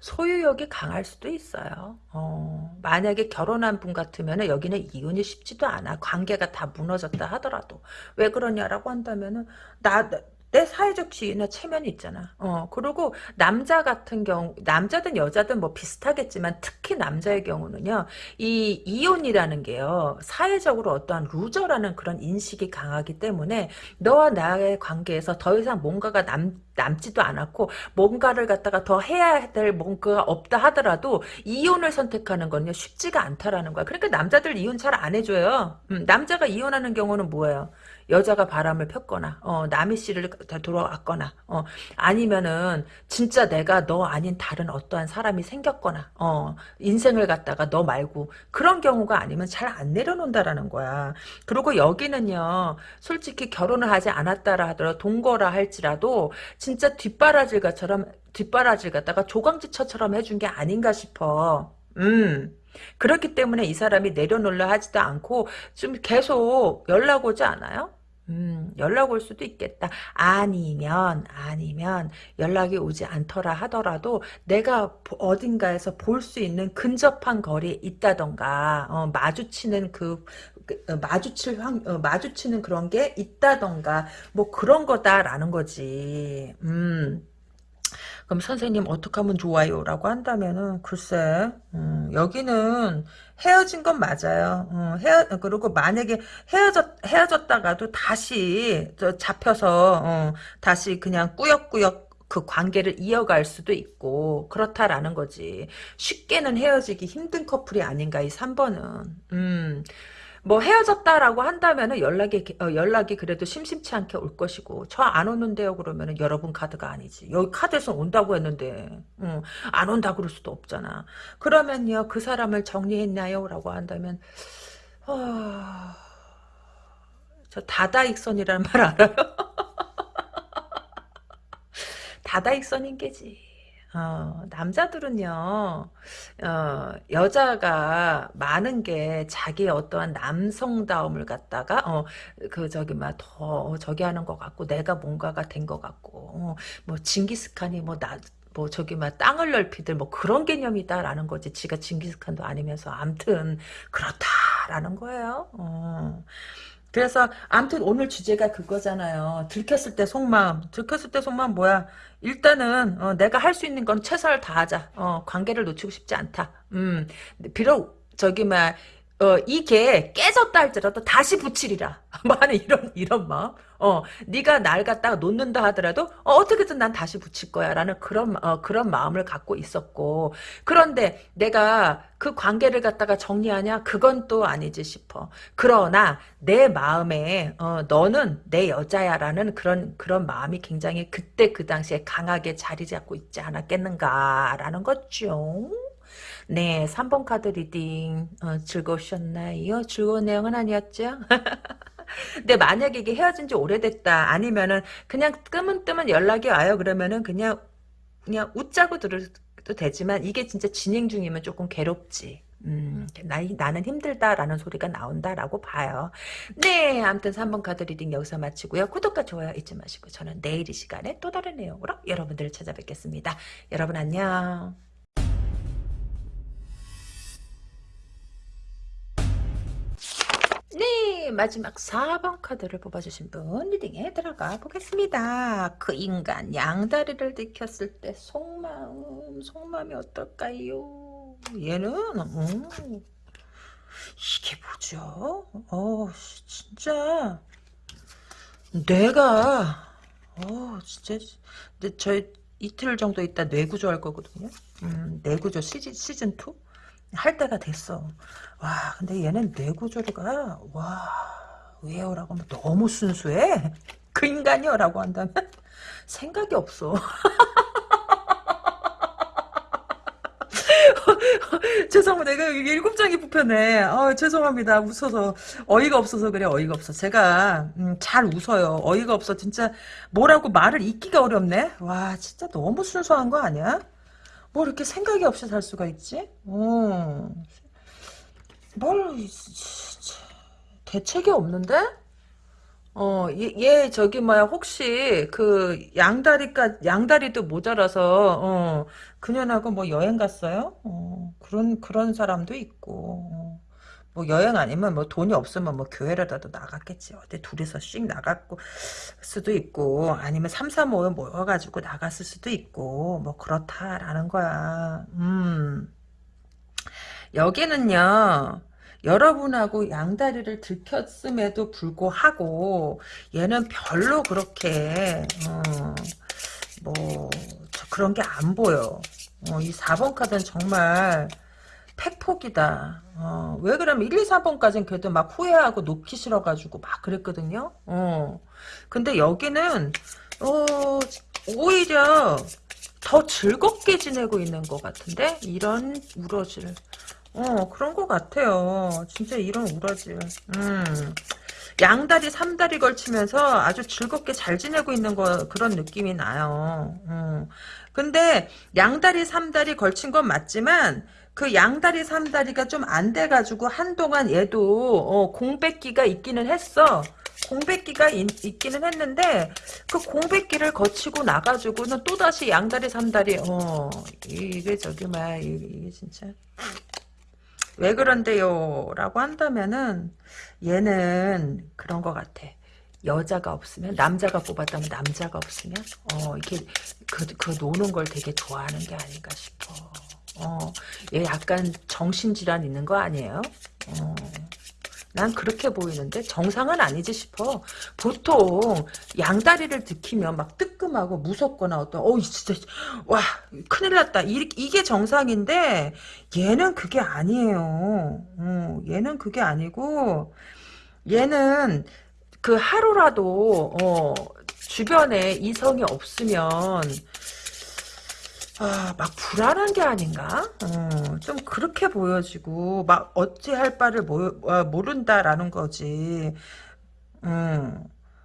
소유욕이 강할 수도 있어요. 어, 만약에 결혼한 분 같으면 여기는 이혼이 쉽지도 않아. 관계가 다 무너졌다 하더라도. 왜 그러냐라고 한다면 은 나, 내 사회적 지위나 체면이 있잖아. 어, 그리고 남자 같은 경우, 남자든 여자든 뭐 비슷하겠지만 특히 남자의 경우는요, 이 이혼이라는 게요, 사회적으로 어떠한 루저라는 그런 인식이 강하기 때문에 너와 나의 관계에서 더 이상 뭔가가 남, 남지도 않았고 뭔가를 갖다가 더 해야 될 뭔가가 없다 하더라도 이혼을 선택하는 건요 쉽지가 않다라는 거야. 그러니까 남자들 이혼 잘 안 해줘요. 음, 남자가 이혼하는 경우는 뭐예요? 여자가 바람을 폈거나 어, 남의 씨를 돌아왔거나 어, 아니면은 진짜 내가 너 아닌 다른 어떠한 사람이 생겼거나 어, 인생을 갖다가 너 말고 그런 경우가 아니면 잘 안 내려놓는다라는 거야. 그리고 여기는요 솔직히 결혼을 하지 않았다라 하더라도 동거라 할지라도 진짜 뒷바라질 것처럼 뒷바라질 갖다가 조강지처처럼 해준 게 아닌가 싶어. 음. 그렇기 때문에 이 사람이 내려놓으려 하지도 않고 좀 계속 연락 오지 않아요? 음, 연락 올 수도 있겠다. 아니면, 아니면, 연락이 오지 않더라 하더라도, 내가 어딘가에서 볼 수 있는 근접한 거리에 있다던가, 어, 마주치는 그, 그 어, 마주칠 확, 어, 마주치는 그런 게 있다던가, 뭐 그런 거다라는 거지. 음. 그럼 선생님 어떻게 하면 좋아요? 라고 한다면은 글쎄 음, 여기는 헤어진 건 맞아요. 어, 헤어 그리고 만약에 헤어졌 헤어졌다가도 다시 잡혀서 어, 다시 그냥 꾸역꾸역 그 관계를 이어갈 수도 있고 그렇다라는 거지. 쉽게는 헤어지기 힘든 커플이 아닌가 이 3번은. 음. 뭐 헤어졌다라고 한다면은 연락이 어, 연락이 그래도 심심치 않게 올 것이고 저 안 오는데요 그러면은 여러분 카드가 아니지 여기 카드에서 온다고 했는데 응, 안 온다 그럴 수도 없잖아 그러면요 그 사람을 정리했나요?라고 한다면 어... 저 다다익선이라는 말 알아요? 다다익선인 게지. 어, 남자들은요, 어, 여자가 많은 게 자기의 어떠한 남성다움을 갖다가, 어, 그, 저기, 막, 더, 저기 하는 것 같고, 내가 뭔가가 된 것 같고, 어, 뭐, 징기스칸이 뭐, 나, 뭐, 저기, 막, 땅을 넓히들, 뭐, 그런 개념이다라는 거지. 지가 징기스칸도 아니면서, 암튼, 그렇다라는 거예요. 어. 그래서 암튼 오늘 주제가 그거잖아요. 들켰을 때 속마음. 들켰을 때 속마음 뭐야? 일단은 어, 내가 할 수 있는 건 최선을 다하자. 어, 관계를 놓치고 싶지 않다. 음, 비록 저기 막 어, 이게 깨졌다 할지라도 다시 붙이리라. 뭐 하는 이런, 이런 마음. 어, 네가 날 갖다가 놓는다 하더라도, 어, 떻게든난 다시 붙일 거야. 라는 그런, 어, 그런 마음을 갖고 있었고. 그런데 내가 그 관계를 갖다가 정리하냐? 그건 또 아니지 싶어. 그러나 내 마음에, 어, 너는 내 여자야. 라는 그런, 그런 마음이 굉장히 그때 그 당시에 강하게 자리 잡고 있지 않았겠는가. 라는 거죠. 네, 3번 카드 reading 어, 즐거우셨나요? 즐거운 내용은 아니었죠? 근데 만약에 이게 헤어진 지 오래됐다 아니면은 그냥 뜨문뜨문 연락이 와요 그러면은 그냥 그냥 웃자고 들어도 되지만 이게 진짜 진행 중이면 조금 괴롭지 음, 나, 나는 힘들다라는 소리가 나온다라고 봐요. 네, 아무튼 3번 카드 reading 여기서 마치고요. 구독과 좋아요 잊지 마시고 저는 내일 이 시간에 또 다른 내용으로 여러분들을 찾아뵙겠습니다. 여러분 안녕. 네, 마지막 4번 카드를 뽑아주신 분 리딩에 들어가 보겠습니다. 그 인간 양다리를 들켰을 때 속마음, 속마음이 어떨까요? 얘는 음, 이게 뭐죠? 어, 진짜 내가 어, 진짜 근데 저 이틀 정도 있다 뇌구조 할 거거든요. 음, 뇌구조 시즌 시즌 2? 할 때가 됐어. 와, 근데 얘는 뇌구조가, 와, 왜요? 라고 하면 너무 순수해? 그 인간이요? 라고 한다면 생각이 없어. 죄송합니다. 내가 일곱 장이 뽑혔네. 어, 죄송합니다. 웃어서. 어이가 없어서 그래, 어이가 없어. 제가, 음, 잘 웃어요. 어이가 없어. 진짜, 뭐라고 말을 잇기가 어렵네? 와, 진짜 너무 순수한 거 아니야? 뭐 이렇게 생각이 없이 살 수가 있지? 어. 뭘 대책이 없는데? 어, 얘, 얘 저기 뭐야 혹시 그 양다리까 양다리도 모자라서 어, 그년하고 뭐 여행 갔어요? 어, 그런 그런 사람도 있고. 어. 뭐 여행 아니면 뭐 돈이 없으면 뭐 교회라도 나갔겠지. 어디 둘이서 씩 나갔고 수도 있고 아니면 3, 4, 5 모여가지고 나갔을 수도 있고 뭐 그렇다라는 거야. 음. 여기는요. 여러분하고 양다리를 들켰음에도 불구하고 얘는 별로 그렇게 어, 뭐 그런 게 안 보여. 어, 이 4번 카드는 정말 팩폭이다. 어, 왜 그러면 1, 2, 4번까지는 그래도 막 후회하고 놓기 싫어가지고 막 그랬거든요. 어. 근데 여기는, 어, 오히려 더 즐겁게 지내고 있는 것 같은데? 이런 우러질. 어, 그런 것 같아요. 진짜 이런 우러질. 음. 양다리, 삼다리 걸치면서 아주 즐겁게 잘 지내고 있는 거, 그런 느낌이 나요. 음. 근데 양다리, 삼다리 걸친 건 맞지만, 그 양다리 삼다리가 좀 안 돼가지고 한동안 얘도 어, 공백기가 있기는 했어. 공백기가 있, 기는 했는데 그 공백기를 거치고 나가지고는 또다시 양다리 삼다리 어 이게 저기 뭐야 이게 진짜 왜 그런데요? 라고 한다면은 얘는 그런 것 같아. 여자가 없으면 남자가 뽑았다면 남자가 없으면 어 이렇게 그, 그 노는 걸 되게 좋아하는 게 아닌가 싶어. 어, 얘 약간 정신질환 있는 거 아니에요? 어, 난 그렇게 보이는데 정상은 아니지 싶어. 보통 양다리를 들키면 막 뜨끔하고 무섭거나 어떤 어 진짜 와 큰일 났다 이, 이게 정상인데 얘는 그게 아니에요. 어, 얘는 그게 아니고 얘는 그 하루라도 어, 주변에 이성이 없으면 아, 막 불안한 게 아닌가? 어, 좀 그렇게 보여지고 막 어찌할 바를 모, 어, 모른다라는 거지. 음,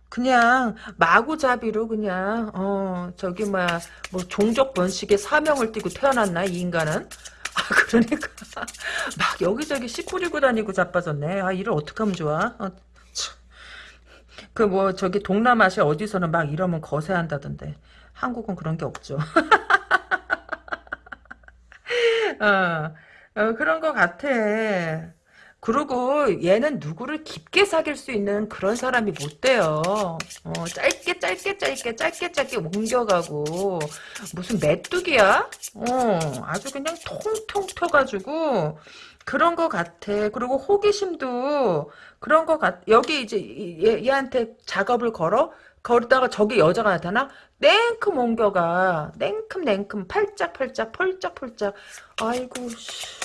그냥 마구잡이로 그냥 어 저기 뭐야 뭐 종족 번식의 사명을 띠고 태어났나 이 인간은? 아 그러니까 막 여기저기 씨 뿌리고 다니고 자빠졌네. 아 일을 어떻게 하면 좋아? 어, 그뭐 저기 동남아시아 어디서는 막 이러면 거세한다던데. 한국은 그런 게 없죠 어, 어, 그런 것 같아 그리고 얘는 누구를 깊게 사귈 수 있는 그런 사람이 못 돼요. 어, 짧게 짧게 짧게 짧게 짧게 옮겨가고 무슨 메뚜기야? 어, 아주 그냥 통통 터가지고 그런 것 같아. 그리고 호기심도 그런 것 같. 여기 이제 얘, 얘한테 작업을 걸어. 거기다가 저기 여자가 나타나 냉큼 옮겨가 냉큼 냉큼 팔짝팔짝 펄짝펄짝 아이고 씨.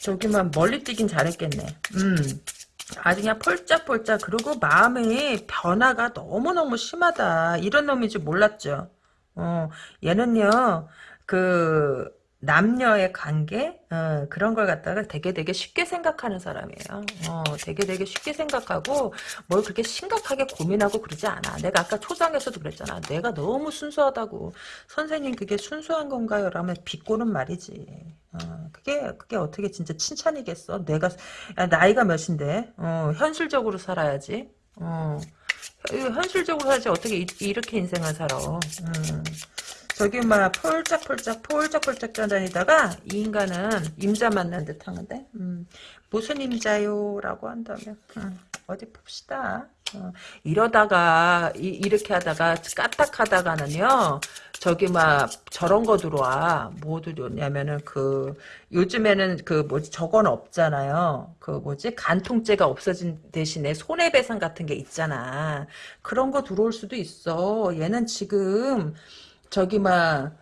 저기만 멀리 뛰긴 잘했겠네. 음. 아주 그냥 폴짝폴짝 그리고 마음의 변화가 너무너무 심하다. 이런 놈인 줄 몰랐죠. 어, 얘는요. 그 남녀의 관계 어, 그런 걸 갖다가 되게 되게 쉽게 생각하는 사람이에요. 어, 되게 되게 쉽게 생각하고 뭘 그렇게 심각하게 고민하고 그러지 않아. 내가 아까 초장에서도 그랬잖아. 내가 너무 순수하다고. 선생님 그게 순수한 건가요? 라면 비꼬는 말이지. 어, 그게 그게 어떻게 진짜 칭찬이겠어? 내가 야, 나이가 몇인데 어, 현실적으로 살아야지. 어, 현실적으로 살지 어떻게 이, 렇게 인생을 살아? 음. 저기 막 폴짝폴짝 폴짝폴짝 떠다니다가 이 인간은 임자 만난 듯 하는데 음, 무슨 임자요? 라고 한다면 음, 어디 봅시다. 어, 이러다가 이, 렇게 하다가 까딱하다가는요 저기 막 저런 거 들어와. 뭐 들어오냐면은 그 요즘에는 그 뭐지 저건 없잖아요. 그 뭐지 간통죄가 없어진 대신에 손해배상 같은 게 있잖아. 그런 거 들어올 수도 있어. 얘는 지금 저기 막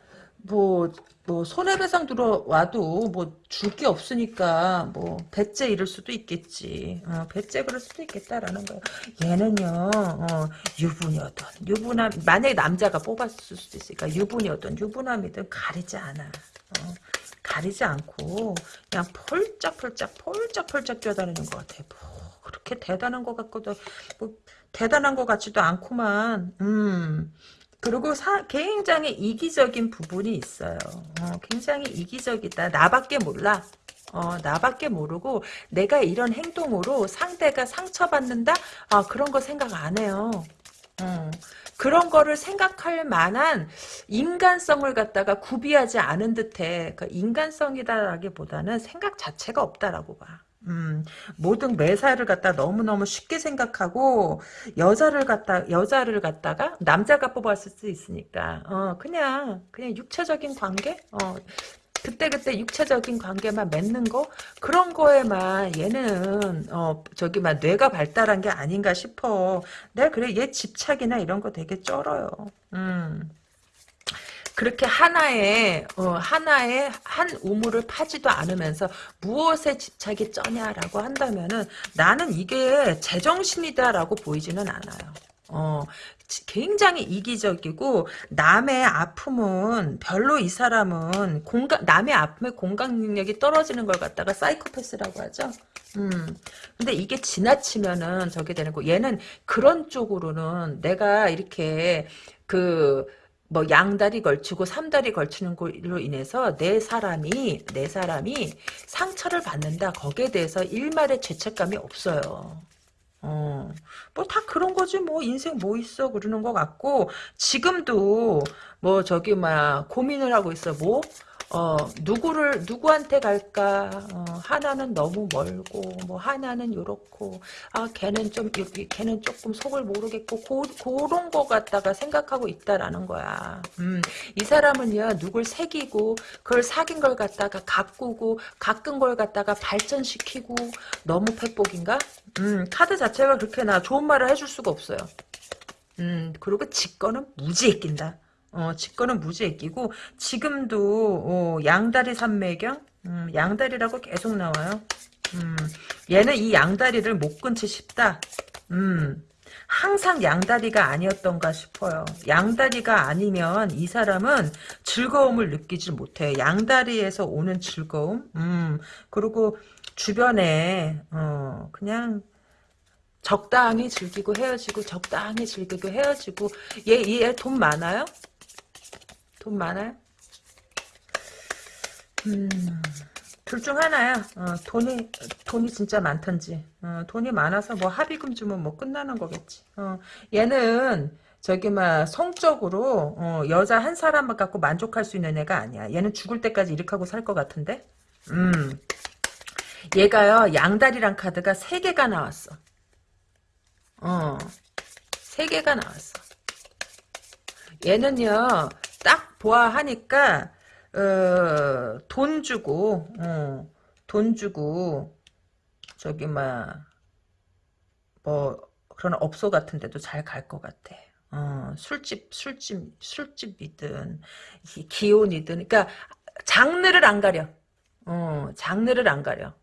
뭐 뭐 손해배상 들어와도 뭐 줄 게 없으니까 뭐 배째 이럴 수도 있겠지. 어, 배째 그럴 수도 있겠다라는 거예요. 얘는요 어, 유부녀든 유부남 만약에 남자가 뽑았을 수도 있으니까 유부녀든 유부남이든 가리지 않아. 어, 가리지 않고 그냥 폴짝폴짝 폴짝폴짝 뛰어다니는 것 같아. 뭐 그렇게 대단한 것 같고도 뭐 대단한 것 같지도 않구만. 음. 그리고 사, 굉장히 이기적인 부분이 있어요. 어, 굉장히 이기적이다. 나밖에 몰라. 어, 나밖에 모르고 내가 이런 행동으로 상대가 상처받는다? 아, 그런 거 생각 안 해요. 어, 그런 거를 생각할 만한 인간성을 갖다가 구비하지 않은 듯해. 그 인간성이다라기보다는 생각 자체가 없다라고 봐. 음, 모든 매사를 갖다 너무너무 쉽게 생각하고, 여자를 갖다, 여자를 갖다가 남자가 뽑았을 수 있으니까, 어, 그냥, 그냥 육체적인 관계? 어, 그때그때 육체적인 관계만 맺는 거? 그런 거에만 얘는, 어, 저기, 막, 뇌가 발달한 게 아닌가 싶어. 내가 그래, 얘 집착이나 이런 거 되게 쩔어요. 음. 그렇게 하나의 어, 하나의 한 우물을 파지도 않으면서 무엇에 집착이 쩌냐라고 한다면은 나는 이게 제정신이다라고 보이지는 않아요. 어, 굉장히 이기적이고 남의 아픔은 별로 이 사람은 공감 남의 아픔에 공감 능력이 떨어지는 걸 갖다가 사이코패스라고 하죠. 음. 근데 이게 지나치면은 저게 되는 거. 얘는 그런 쪽으로는 내가 이렇게 그 뭐 양다리 걸치고 삼다리 걸치는 걸로 인해서 내 사람이 내 사람이 상처를 받는다. 거기에 대해서 일말의 죄책감이 없어요. 어, 뭐 다 그런 거지 뭐. 인생 뭐 있어? 그러는 것 같고 지금도 뭐 저기 막 고민을 하고 있어. 뭐 어, 누구를, 누구한테 갈까? 어, 하나는 너무 멀고, 뭐, 하나는 요렇고, 아, 걔는 좀, 걔는 조금 속을 모르겠고, 고, 그런 거 갖다가 생각하고 있다라는 거야. 음, 이 사람은요, 누굴 새기고, 그걸 사귄 걸 갖다가 가꾸고, 가꾼 걸 갖다가 발전시키고, 너무 팩복인가? 음, 카드 자체가 그렇게 나 좋은 말을 해줄 수가 없어요. 음, 그리고 직권은 무지에 낀다. 어, 직권은 무지에 끼고 지금도 어, 양다리 산매경 음, 양다리라고 계속 나와요. 음, 얘는 이 양다리를 못 끊지 싶다. 음, 항상 양다리가 아니었던가 싶어요. 양다리가 아니면 이 사람은 즐거움을 느끼지 못해. 양다리에서 오는 즐거움. 음, 그리고 주변에 어, 그냥 적당히 즐기고 헤어지고 적당히 즐기고 헤어지고 얘 얘 돈 많아요? 돈 많아요? 음, 둘 중 하나야. 어, 돈이 돈이 진짜 많던지. 어, 돈이 많아서 뭐 합의금 주면 뭐 끝나는 거겠지. 어, 얘는 저기 막 성적으로 어, 여자 한 사람만 갖고 만족할 수 있는 애가 아니야. 얘는 죽을 때까지 이렇게 하고 살 것 같은데. 음. 얘가요 양다리랑 카드가 세 개가 나왔어. 어, 세 개가 나왔어. 얘는요 딱 보아하니까 어, 돈 주고 어, 돈 주고 저기 막뭐 그런 업소 같은 데도 잘 갈 것 같아. 어, 술집 술집 술집이든 기혼이든 그러니까 장르를 안 가려. 어, 장르를 안 가려.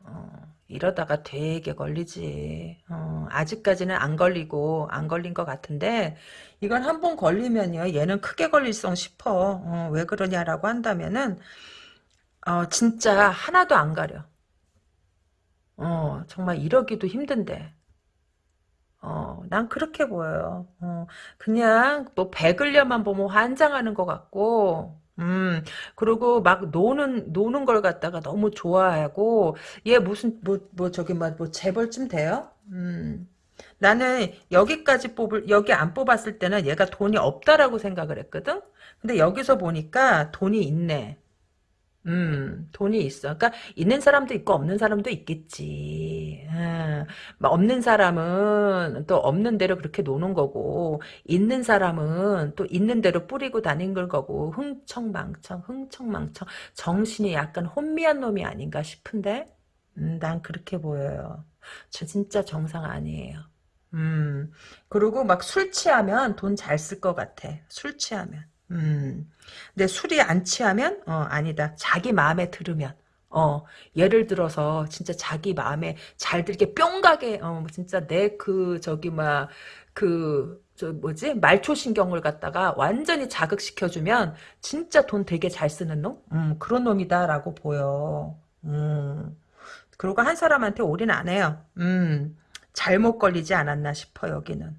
어, 이러다가 되게 걸리지. 어, 아직까지는 안 걸리고 안 걸린 것 같은데 이건 한 번 걸리면요. 얘는 크게 걸릴성 싶어. 어, 왜 그러냐라고 한다면은 어, 진짜 하나도 안 가려. 어, 정말 이러기도 힘든데. 어, 난 그렇게 보여요. 어, 그냥 뭐 배글려만 보면 환장하는 것 같고 음, 그리고 막 노는, 노는 걸 갖다가 너무 좋아하고, 얘 무슨, 뭐, 뭐, 저기, 뭐, 뭐, 재벌쯤 돼요? 음. 나는 여기까지 뽑을, 여기 안 뽑았을 때는 얘가 돈이 없다라고 생각을 했거든? 근데 여기서 보니까 돈이 있네. 음, 돈이 있어. 그러니까 있는 사람도 있고 없는 사람도 있겠지. 아, 막 없는 사람은 또 없는 대로 그렇게 노는 거고 있는 사람은 또 있는 대로 뿌리고 다니는 거고 흥청망청 흥청망청 정신이 약간 혼미한 놈이 아닌가 싶은데 음, 난 그렇게 보여요. 저 진짜 정상 아니에요. 음, 그리고 막 술 취하면 돈 잘 쓸 것 같아. 술 취하면. 음. 근데 술이 안 취하면 어 아니다. 자기 마음에 들으면. 어 예를 들어서 진짜 자기 마음에 잘 들게 뿅 가게 어 진짜 내 그 저기 막그 저 뭐지? 말초 신경을 갖다가 완전히 자극시켜주면 진짜 돈 되게 잘 쓰는 놈? 음, 그런 놈이다라고 보여. 음. 그리고 한 사람한테 올인 안 해요. 음. 잘못 걸리지 않았나 싶어 여기는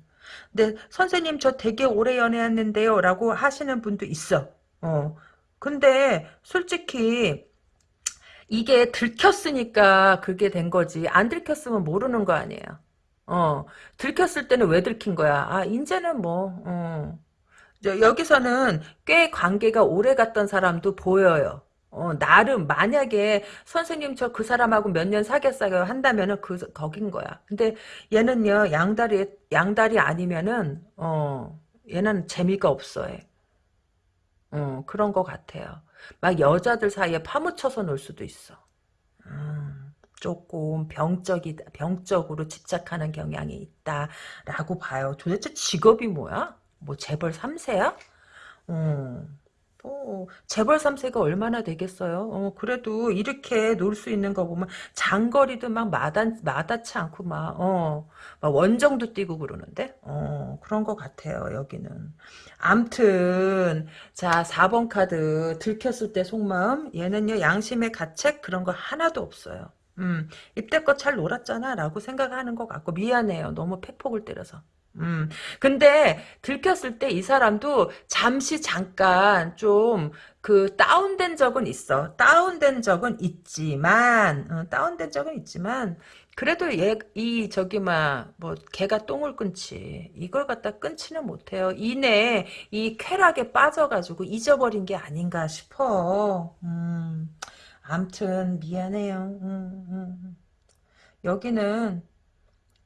근데 선생님 저 되게 오래 연애했는데요 라고 하시는 분도 있어. 어. 근데 솔직히 이게 들켰으니까 그게 된 거지. 안 들켰으면 모르는 거 아니에요. 어. 들켰을 때는 왜 들킨 거야? 아 이제는 뭐 어. 여기서는 꽤 관계가 오래 갔던 사람도 보여요 어, 나름 만약에 선생님 저 그 사람하고 몇 년 사귀었어요 한다면은 그 거긴 거야. 근데 얘는요 양다리 양다리 아니면은 어 얘는 재미가 없어 해. 어 그런 것 같아요. 막 여자들 사이에 파묻혀서 놀 수도 있어. 음, 조금 병적이 병적으로 집착하는 경향이 있다라고 봐요. 도대체 직업이 뭐야? 뭐 재벌 3세야? 음. 어, 재벌 3세가 얼마나 되겠어요? 어, 그래도 이렇게 놀 수 있는 거 보면 장거리도 막 마다, 마다치 않고 막, 어, 막 원정도 뛰고 그러는데? 어, 그런 것 같아요, 여기는. 암튼, 자, 4번 카드 들켰을 때 속마음. 얘는요, 양심의 가책 그런 거 하나도 없어요. 음, 이때껏 잘 놀았잖아 라고 생각하는 것 같고 미안해요. 너무 팩폭을 때려서. 음, 근데 들켰을 때 이 사람도 잠시 잠깐 좀 그 다운된 적은 있어. 다운된 적은 있지만, 어, 다운된 적은 있지만, 그래도 얘, 이, 저기, 막, 뭐, 개가 똥을 끊지. 이걸 갖다 끊지는 못해요. 이내, 이 쾌락에 빠져가지고 잊어버린 게 아닌가 싶어. 음, 암튼, 미안해요. 음, 음. 음. 여기는,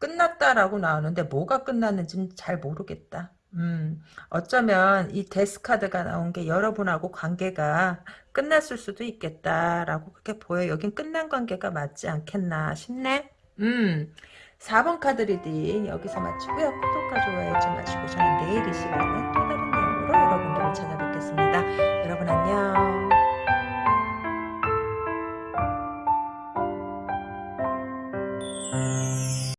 끝났다라고 나오는데 뭐가 끝났는지는 잘 모르겠다. 음, 어쩌면 이 death 카드가 나온 게 여러분하고 관계가 끝났을 수도 있겠다라고 그렇게 보여. 여긴 끝난 관계가 맞지 않겠나 싶네. 음, 4번 카드 reading 여기서 마치고요. 구독과 좋아요 잊지 마시고 저는 내일 이 시간에 또 다른 내용으로 여러분들을 찾아뵙겠습니다. 여러분 안녕.